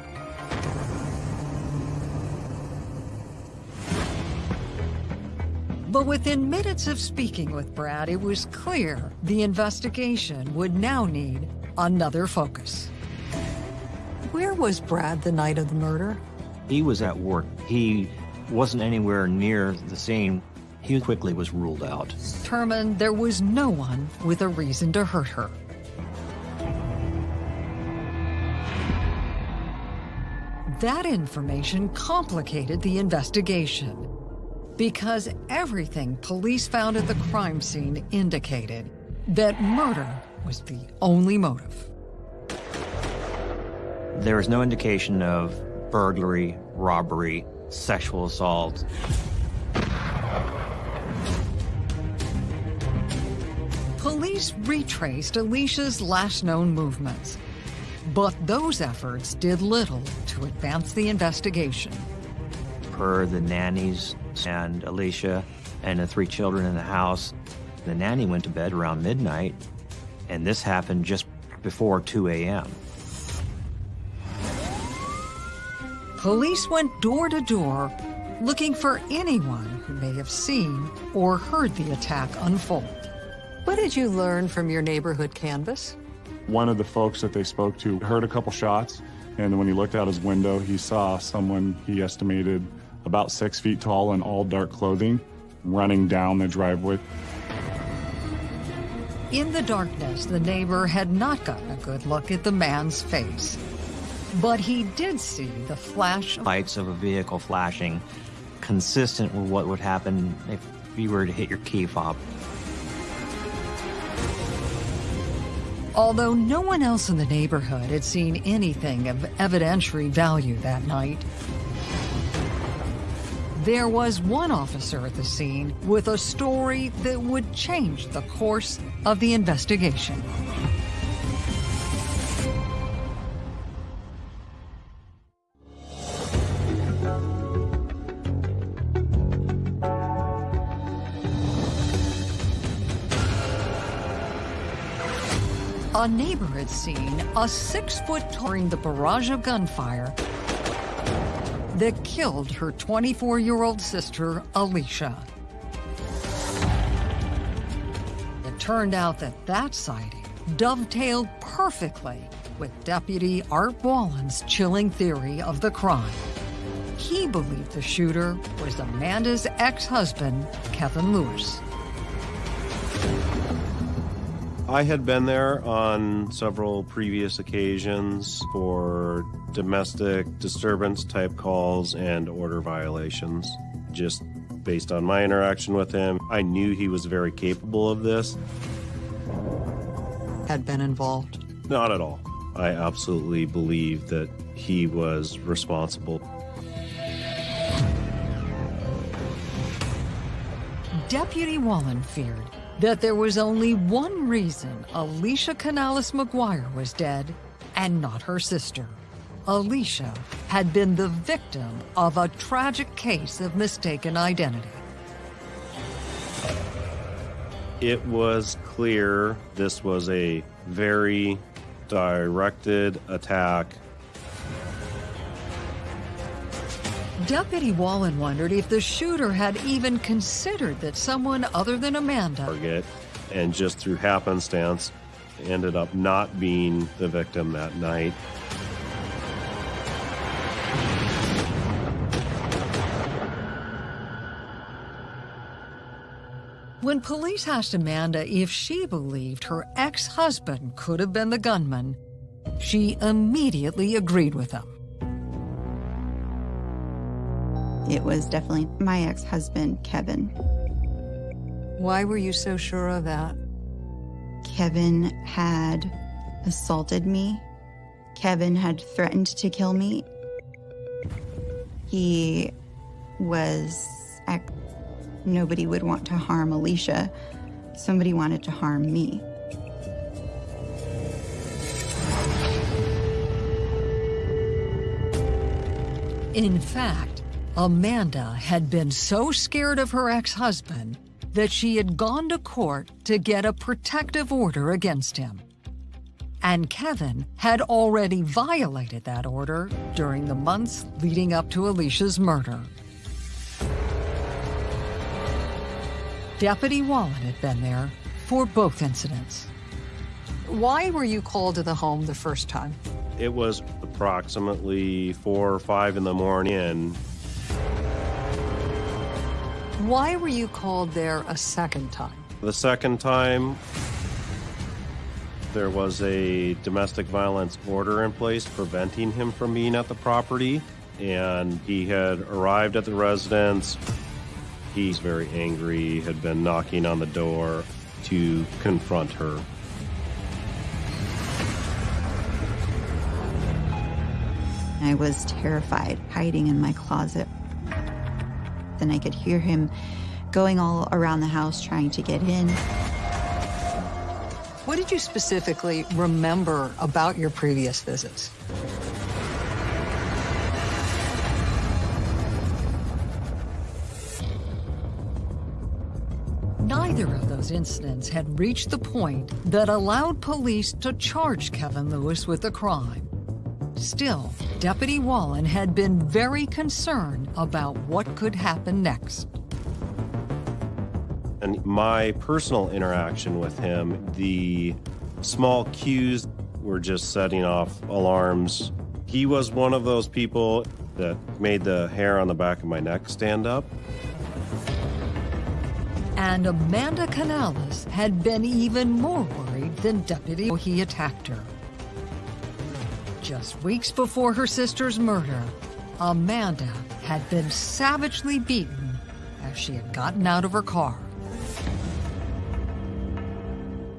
But within minutes of speaking with Brad, it was clear the investigation would now need another focus. Where was Brad the night of the murder? He was at work. He wasn't anywhere near the scene. He quickly was ruled out. Determined there was no one with a reason to hurt her. That information complicated the investigation because everything police found at the crime scene indicated that murder was the only motive. There was no indication of burglary, robbery, sexual assault. Police retraced Alicia's last known movements, but those efforts did little to advance the investigation. Per the nannies and Alicia and the three children in the house, the nanny went to bed around midnight, and this happened just before 2 a.m. Police went door to door looking for anyone who may have seen or heard the attack unfold. What did you learn from your neighborhood canvas? One of the folks that they spoke to heard a couple shots, and when he looked out his window, he saw someone he estimated about six feet tall in all dark clothing running down the driveway. In the darkness, the neighbor had not gotten a good look at the man's face. But he did see the flash of Lights of a vehicle flashing, consistent with what would happen if you were to hit your key fob. Although no one else in the neighborhood had seen anything of evidentiary value that night, there was one officer at the scene with a story that would change the course of the investigation. A neighbor had seen a six-foot during the barrage of gunfire that killed her 24-year-old sister, Alicia. It turned out that that sighting dovetailed perfectly with Deputy Art Wallen's chilling theory of the crime. He believed the shooter was Amanda's ex-husband, Kevin Lewis. I had been there on several previous occasions for domestic disturbance type calls and order violations. Just based on my interaction with him, I knew he was very capable of this. Had been involved? Not at all. I absolutely believe that he was responsible. Deputy Wallen feared that there was only one reason Alicia Canales McGuire was dead and not her sister. Alicia had been the victim of a tragic case of mistaken identity. It was clear this was a very directed attack. Deputy Wallen wondered if the shooter had even considered that someone other than Amanda target and just through happenstance ended up not being the victim that night. When police asked Amanda if she believed her ex-husband could have been the gunman, she immediately agreed with them. It was definitely my ex-husband, Kevin. Why were you so sure of that? Kevin had assaulted me. Kevin had threatened to kill me. He was. Nobody would want to harm Alicia. Somebody wanted to harm me. In fact, Amanda had been so scared of her ex-husband that she had gone to court to get a protective order against him. And Kevin had already violated that order during the months leading up to Alicia's murder. Deputy Wallen had been there for both incidents. Why were you called to the home the first time? It was approximately four or five in the morning. Why were you called there a second time? The second time, there was a domestic violence order in place preventing him from being at the property, and he had arrived at the residence. He's very angry, had been knocking on the door to confront her. I was terrified, hiding in my closet. Then I could hear him going all around the house trying to get in. What did you specifically remember about your previous visits? Neither of those incidents had reached the point that allowed police to charge Kevin Lewis with a crime. Still, Deputy Wallen had been very concerned about what could happen next. And my personal interaction with him, the small cues were just setting off alarms. He was one of those people that made the hair on the back of my neck stand up. And Amanda Canales had been even more worried than Deputy he attacked her. Just weeks before her sister's murder, Amanda had been savagely beaten as she had gotten out of her car.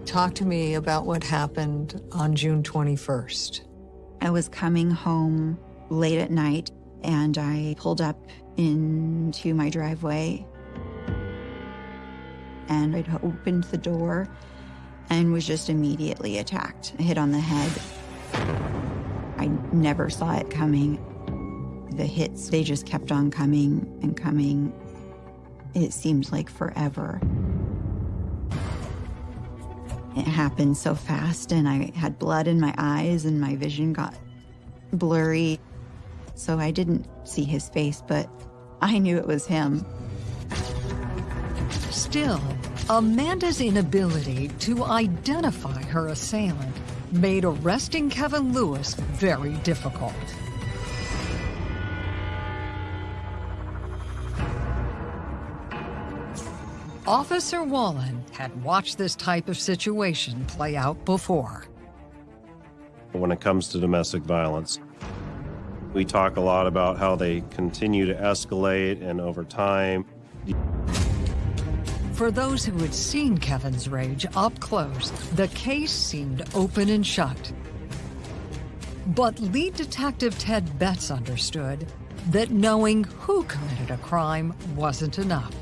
Talk to me about what happened on June 21st. I was coming home late at night and I pulled up into my driveway and I'd opened the door and was just immediately attacked, hit on the head. I never saw it coming. The hits, they just kept on coming and coming. It seemed like forever. It happened so fast, and I had blood in my eyes, and my vision got blurry. So I didn't see his face, but I knew it was him. Still, Amanda's inability to identify her assailant made arresting Kevin Lewis very difficult. Officer Wallen had watched this type of situation play out before. When it comes to domestic violence, we talk a lot about how they continue to escalate and over time. For those who had seen Kevin's rage up close, the case seemed open and shut. But lead detective Ted Betts understood that knowing who committed a crime wasn't enough.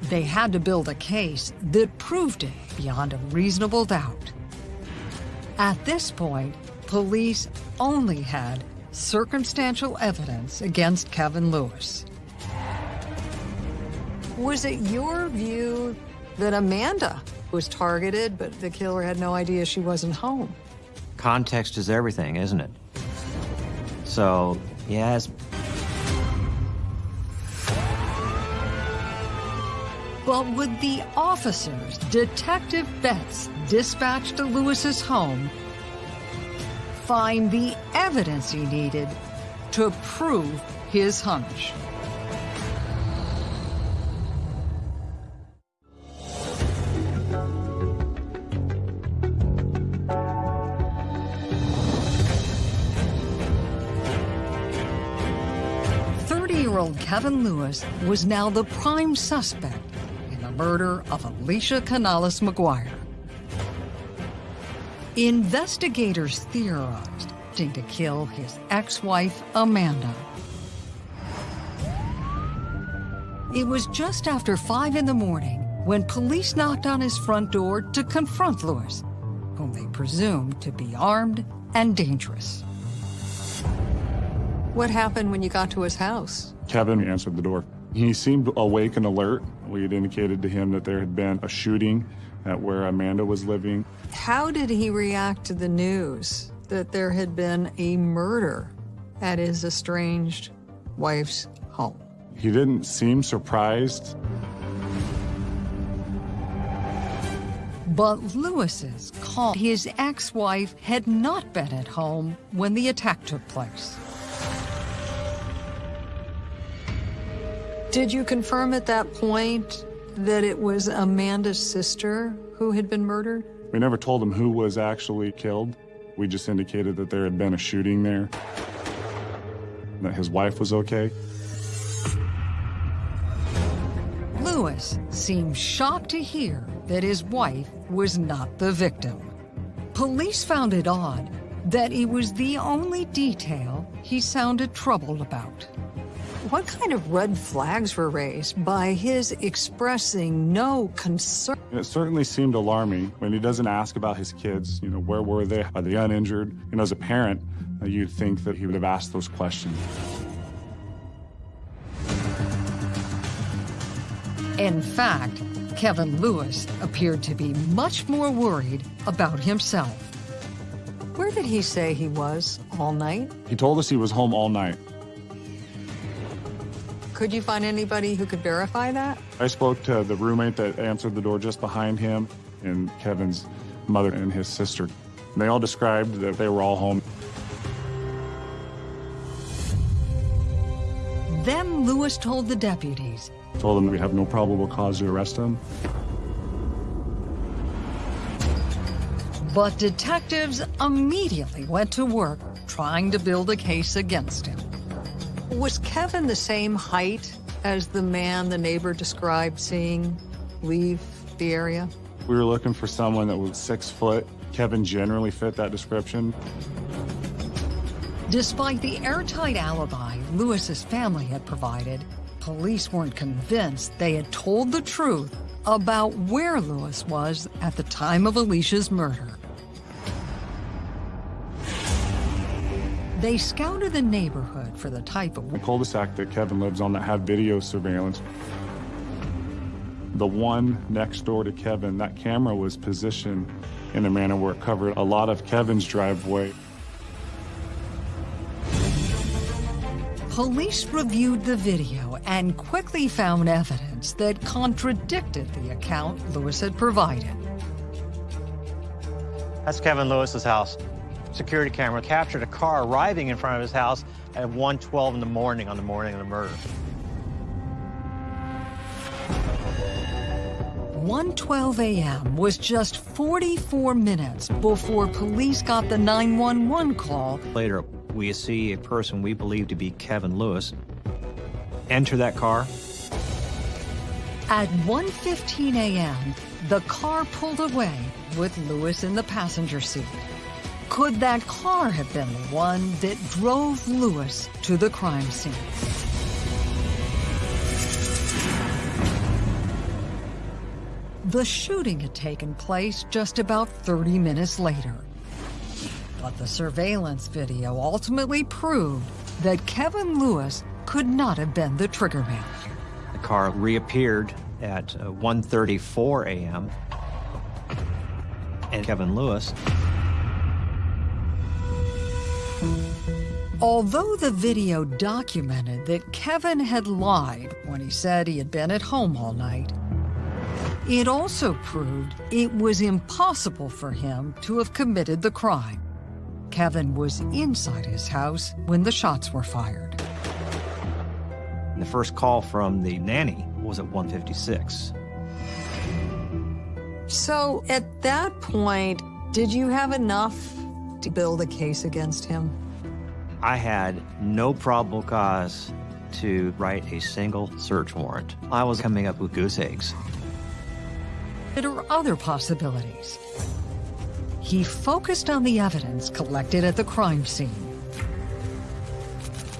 They had to build a case that proved it beyond a reasonable doubt. At this point, police only had circumstantial evidence against Kevin Lewis. Was it your view that Amanda was targeted, but the killer had no idea she wasn't home? Context is everything, isn't it? So, yes. But would the officers Detective Betts dispatched to Lewis's home find the evidence he needed to prove his hunch? Kevin Lewis was now the prime suspect in the murder of Alicia Canales McGuire. Investigators theorized to kill his ex-wife, Amanda. It was just after 5 in the morning when police knocked on his front door to confront Lewis, whom they presumed to be armed and dangerous. What happened when you got to his house? Kevin answered the door. He seemed awake and alert. We had indicated to him that there had been a shooting at where Amanda was living. How did he react to the news that there had been a murder at his estranged wife's home? He didn't seem surprised. But Lewis's call, his ex-wife had not been at home when the attack took place. Did you confirm at that point that it was Amanda's sister who had been murdered? We never told him who was actually killed. We just indicated that there had been a shooting there, that his wife was okay. Lewis seemed shocked to hear that his wife was not the victim. Police found it odd that it was the only detail he sounded troubled about. What kind of red flags were raised by his expressing no concern? It certainly seemed alarming when he doesn't ask about his kids. You know, where were they? Are they uninjured? You know, as a parent, uh, you'd think that he would have asked those questions. In fact, Kevin Lewis appeared to be much more worried about himself. Where did he say he was all night? He told us he was home all night. Could you find anybody who could verify that? I spoke to the roommate that answered the door just behind him and Kevin's mother and his sister. They all described that they were all home. Then Lewis told the deputies Told them we have no probable cause to arrest him. But detectives immediately went to work trying to build a case against him. Was Kevin the same height as the man the neighbor described seeing leave the area? We were looking for someone that was six foot. Kevin generally fit that description. Despite the airtight alibi Lewis's family had provided, police weren't convinced they had told the truth about where Lewis was at the time of Alicia's murder. They scouted the neighborhood for the type of The cul-de-sac that Kevin lives on that had video surveillance. The one next door to Kevin, that camera was positioned in a manner where it covered a lot of Kevin's driveway. Police reviewed the video and quickly found evidence that contradicted the account Lewis had provided. That's Kevin Lewis's house. Security camera captured a car arriving in front of his house at 1:12 in the morning on the morning of the murder. 1:12 a.m. was just 44 minutes before police got the 911 call Later, we see a person we believe to be Kevin Lewis enter that car. At 1:15 a.m., the car pulled away with Lewis in the passenger seat. Could that car have been the one that drove Lewis to the crime scene? The shooting had taken place just about 30 minutes later. But the surveillance video ultimately proved that Kevin Lewis could not have been the triggerman. The car reappeared at uh, 1:34 a.m. And Kevin Lewis Although the video documented that Kevin had lied when he said he had been at home all night, it also proved it was impossible for him to have committed the crime. Kevin was inside his house when the shots were fired. The first call from the nanny was at 156. So at that point, did you have enough to build a case against him? I had no probable cause to write a single search warrant. I was coming up with goose eggs. There are other possibilities. He focused on the evidence collected at the crime scene,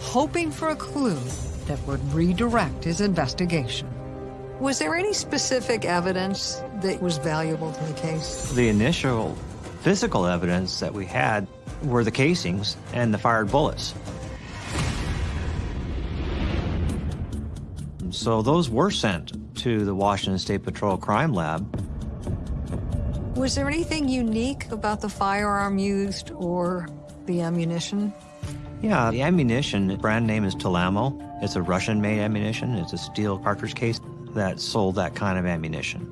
hoping for a clue that would redirect his investigation. Was there any specific evidence that was valuable to the case? The initial physical evidence that we had were the casings and the fired bullets. So those were sent to the Washington State Patrol Crime Lab. Was there anything unique about the firearm used or the ammunition? Yeah, the ammunition brand name is Tulammo. It's a Russian-made ammunition. It's a steel cartridge case that sold that kind of ammunition.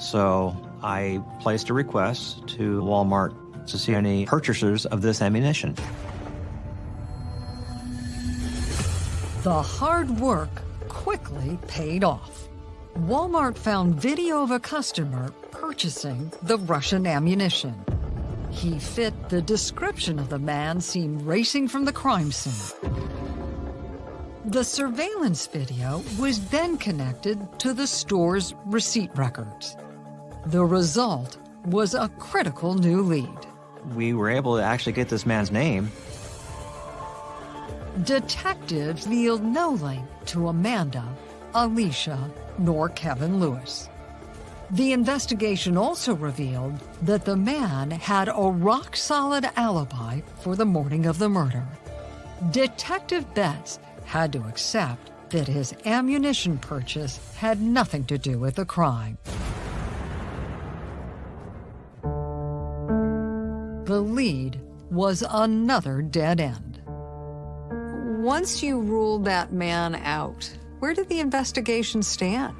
So I placed a request to Walmart to see any purchasers of this ammunition. The hard work quickly paid off. Walmart found video of a customer purchasing the Russian ammunition. He fit the description of the man seen racing from the crime scene. The surveillance video was then connected to the store's receipt records. The result was a critical new lead. we were able to actually get this man's name. Detectives revealed no link to Amanda, Alicia, nor Kevin Lewis. The investigation also revealed that the man had a rock-solid alibi for the morning of the murder. Detective Betts had to accept that his ammunition purchase had nothing to do with the crime. The lead was another dead end. Once you ruled that man out, where did the investigation stand?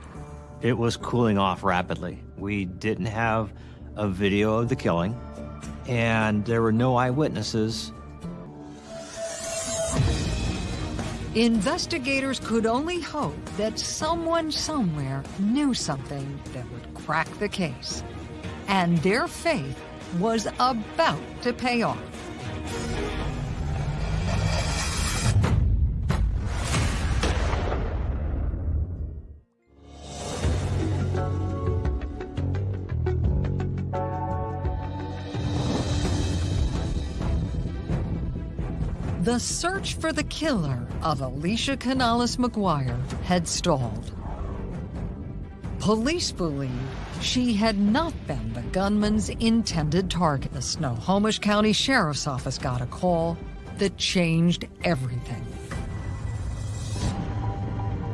It was cooling off rapidly. We didn't have a video of the killing, and there were no eyewitnesses. Investigators could only hope that someone somewhere knew something that would crack the case. And their faith was about to pay off. The search for the killer of Alicia Canales McGuire had stalled. Police believe she had not been the gunman's intended target. The Snohomish County Sheriff's Office got a call that changed everything.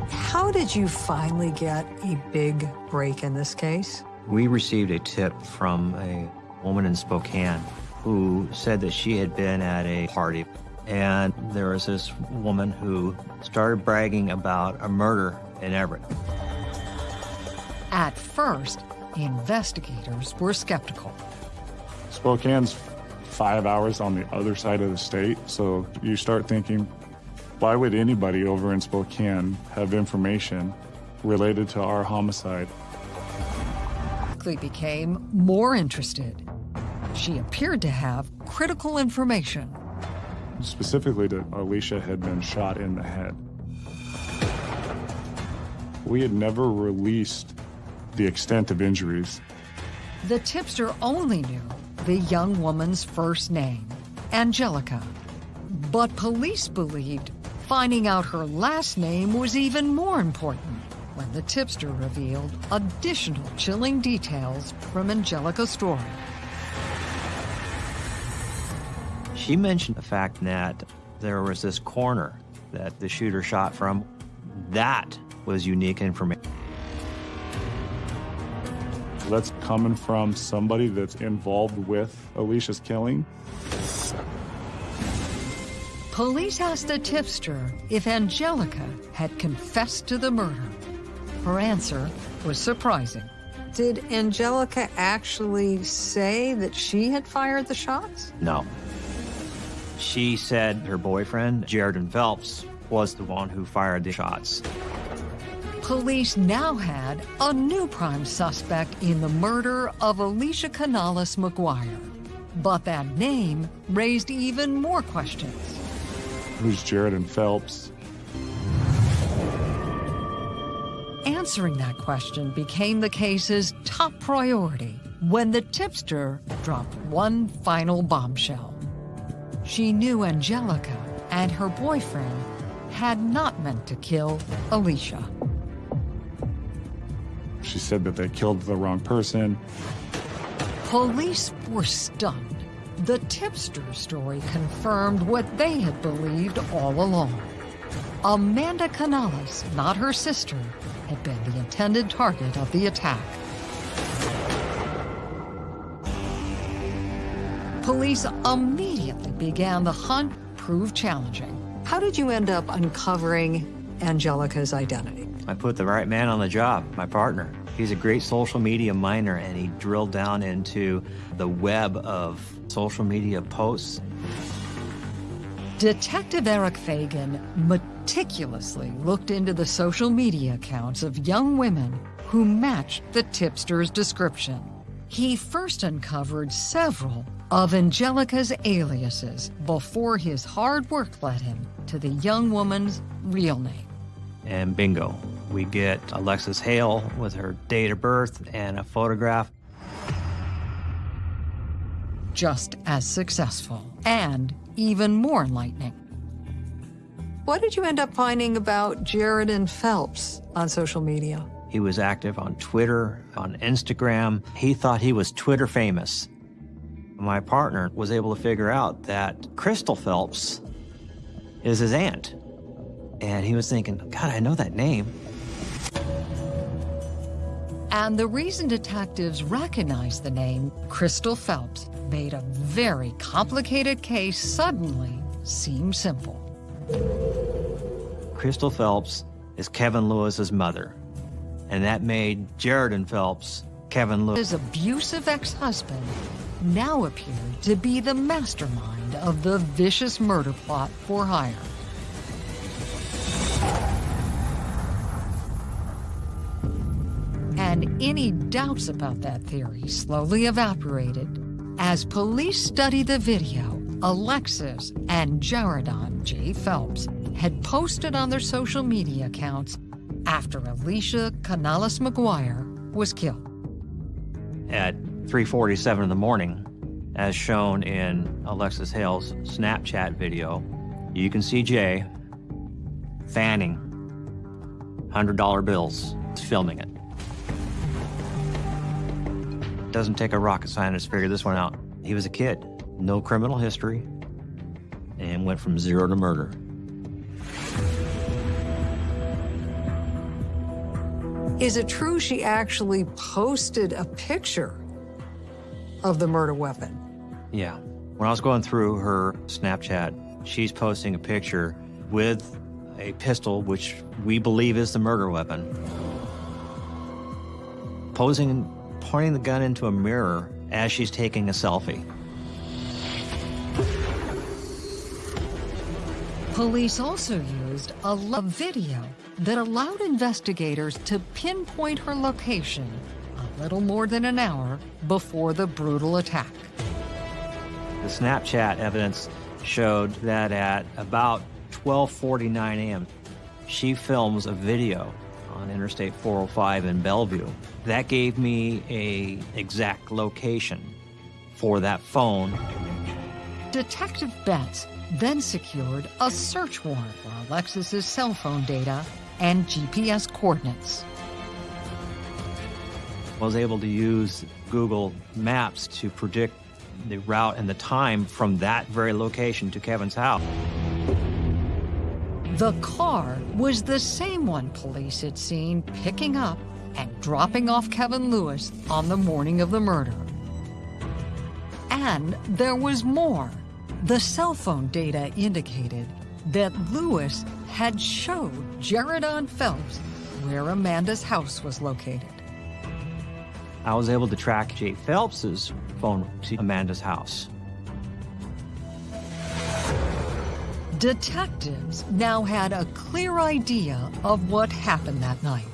How did you finally get a big break in this case? We received a tip from a woman in Spokane who said that she had been at a party and there was this woman who started bragging about a murder in Everett. At first, investigators were skeptical. Spokane's five hours on the other side of the state, so you start thinking, why would anybody over in Spokane have information related to our homicide? Quickly became more interested. She appeared to have critical information specifically that Alicia had been shot in the head. We had never released the extent of injuries. The tipster only knew the young woman's first name, Angelica. But police believed finding out her last name was even more important when the tipster revealed additional chilling details from Angelica's story. She mentioned the fact that there was this corner that the shooter shot from. That was unique information. That's coming from somebody that's involved with Alicia's killing. Police asked the tipster if Angelica had confessed to the murder. Her answer was surprising. Did Angelica actually say that she had fired the shots? No. She said her boyfriend, Jaredon Phelps, was the one who fired the shots. Police now had a new prime suspect in the murder of Alicia Canales McGuire. But that name raised even more questions. Who's Jaredon Phelps? Answering that question became the case's top priority when the tipster dropped one final bombshell. She knew Angelica and her boyfriend had not meant to kill Alicia. She said that they killed the wrong person. Police were stunned. The tipster's story confirmed what they had believed all along. Amanda Canales, not her sister, had been the intended target of the attack. Police immediately began the hunt, proved challenging. How did you end up uncovering Angelica's identity? I put the right man on the job, my partner. He's a great social media miner, and he drilled down into the web of social media posts. Detective Eric Fagan meticulously looked into the social media accounts of young women who matched the tipster's description. He first uncovered several of Angelica's aliases before his hard work led him to the young woman's real name. And bingo, we get Alexis Hale with her date of birth and a photograph. just as successful and even more enlightening. What did you end up finding about Jaredon Phelps on social media? He was active on Twitter, on Instagram. He thought he was Twitter famous. My partner was able to figure out that Crystal Phelps is his aunt. And he was thinking, God, I know that name. And the reason detectives recognized the name Crystal Phelps made a very complicated case suddenly seem simple. Crystal Phelps is Kevin Lewis's mother. And that made Jaredon Phelps Kevin Lewis. His abusive ex-husband now appeared to be the mastermind of the vicious murder plot for hire. And any doubts about that theory slowly evaporated as police studied the video Alexis and Jaredon J. Phelps had posted on their social media accounts after Alicia Canales McGuire was killed. At 3.47 in the morning, as shown in Alexis Hale's Snapchat video, you can see Jay fanning $100 bills, filming it. Doesn't take a rocket scientist to figure this one out. He was a kid, no criminal history, and went from zero to murder. Is it true she actually posted a picture of the murder weapon? Yeah. When I was going through her Snapchat, she's posting a picture with a pistol, which we believe is the murder weapon, posing pointing the gun into a mirror as she's taking a selfie. Police also used a, video that allowed investigators to pinpoint her location a little more than an hour before the brutal attack. The Snapchat evidence showed that at about 12:49 a.m., she films a video on Interstate 405 in Bellevue. That gave me a exact location for that phone. Detective Betts then secured a search warrant for Alexis's cell phone data and GPS coordinates. I was able to use Google Maps to predict the route and the time from that very location to Kevin's house. The car was the same one police had seen picking up and dropping off Kevin Lewis on the morning of the murder. And there was more. The cell phone data indicated that Lewis had showed Jaredon Phelps where Amanda's house was located. I was able to track Jay Phelps's phone to Amanda's house. Detectives now had a clear idea of what happened that night.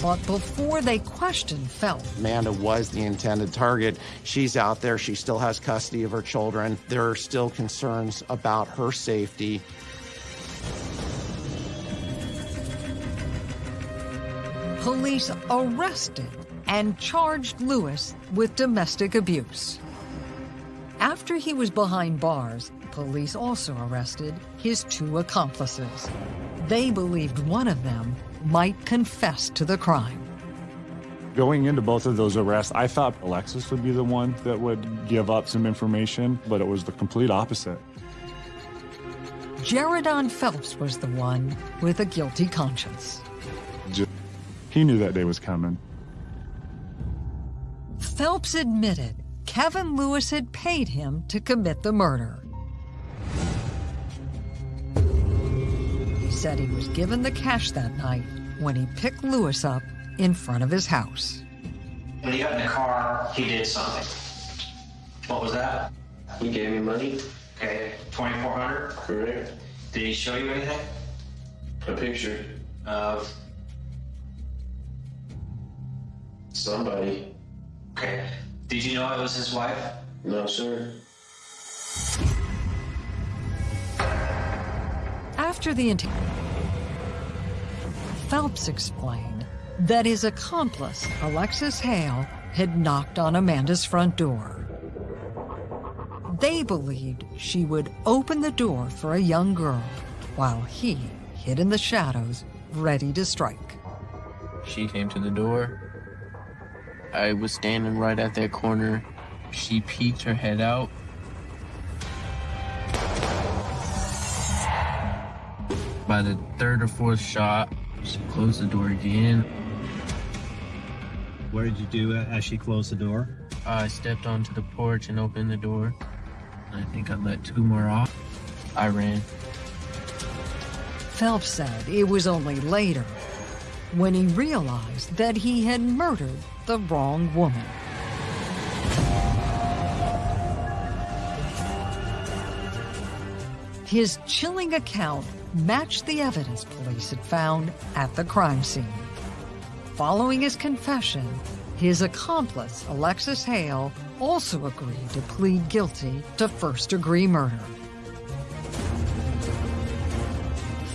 But before they questioned Phelps, Amanda was the intended target. She's out there. She still has custody of her children. There are still concerns about her safety. police arrested and charged Lewis with domestic abuse. After he was behind bars, police also arrested his two accomplices. They believed one of them might confess to the crime. Going into both of those arrests, I thought Alexis would be the one that would give up some information, but it was the complete opposite. Jaredon Phelps was the one with a guilty conscience. He knew that day was coming. Phelps admitted Kevin Lewis had paid him to commit the murder. He said he was given the cash that night when he picked Lewis up in front of his house. When he got in the car, he did something. What was that? He gave me money. Okay, 2400 Correct. Did he show you anything? A picture. Of? Somebody. Okay. Did you know it was his wife? No, sir. After the interview, Phelps explained that his accomplice, Alexis Hale, had knocked on Amanda's front door. They believed she would open the door for a young girl while he hid in the shadows, ready to strike. She came to the door. I was standing right at that corner. She peeked her head out. By the third or fourth shot, she closed the door again. What did you do as she closed the door? I stepped onto the porch and opened the door. I think I let two more off. I ran. Phelps said it was only later when he realized that he had murdered the wrong woman. His chilling account matched the evidence police had found at the crime scene. Following his confession, his accomplice, Alexis Hale, also agreed to plead guilty to first-degree murder.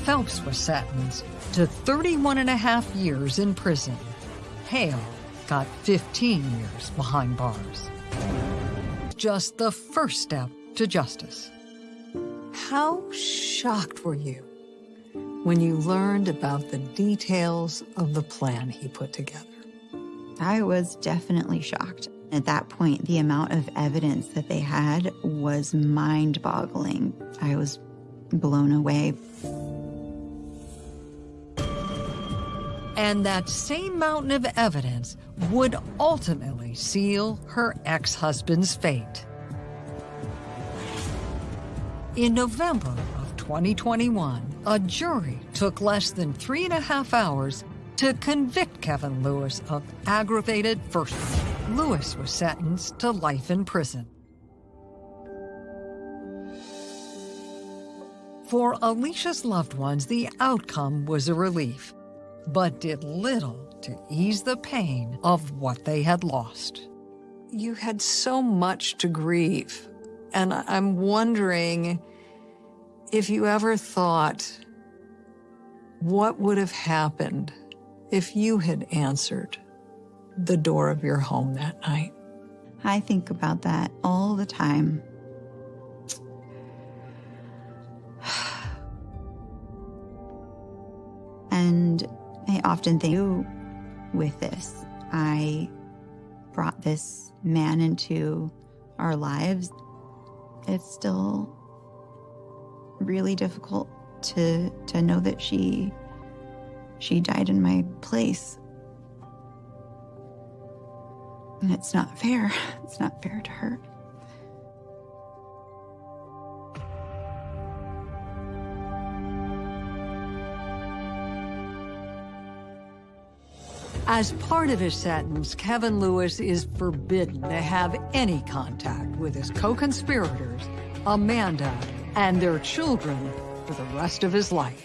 Phelps was sentenced to 31 and a half years in prison. Hale got 15 years behind bars. Just the first step to justice. How shocked were you when you learned about the details of the plan he put together? I was definitely shocked. At that point, the amount of evidence that they had was mind boggling. I was blown away. And that same mountain of evidence would ultimately seal her ex husband's fate. In November of 2021, a jury took less than three and a half hours to convict Kevin Lewis of aggravated first. Lewis was sentenced to life in prison. For Alicia's loved ones, the outcome was a relief, but did little to ease the pain of what they had lost. You had so much to grieve, and I'm wondering if you ever thought what would have happened if you had answered the door of your home that night. I think about that all the time. And I often think with this, I brought this man into our lives. It's still really difficult to to know that she she died in my place. And it's not fair. It's not fair to her. As part of his sentence, Kevin Lewis is forbidden to have any contact with his co-conspirators, Amanda, and their children for the rest of his life.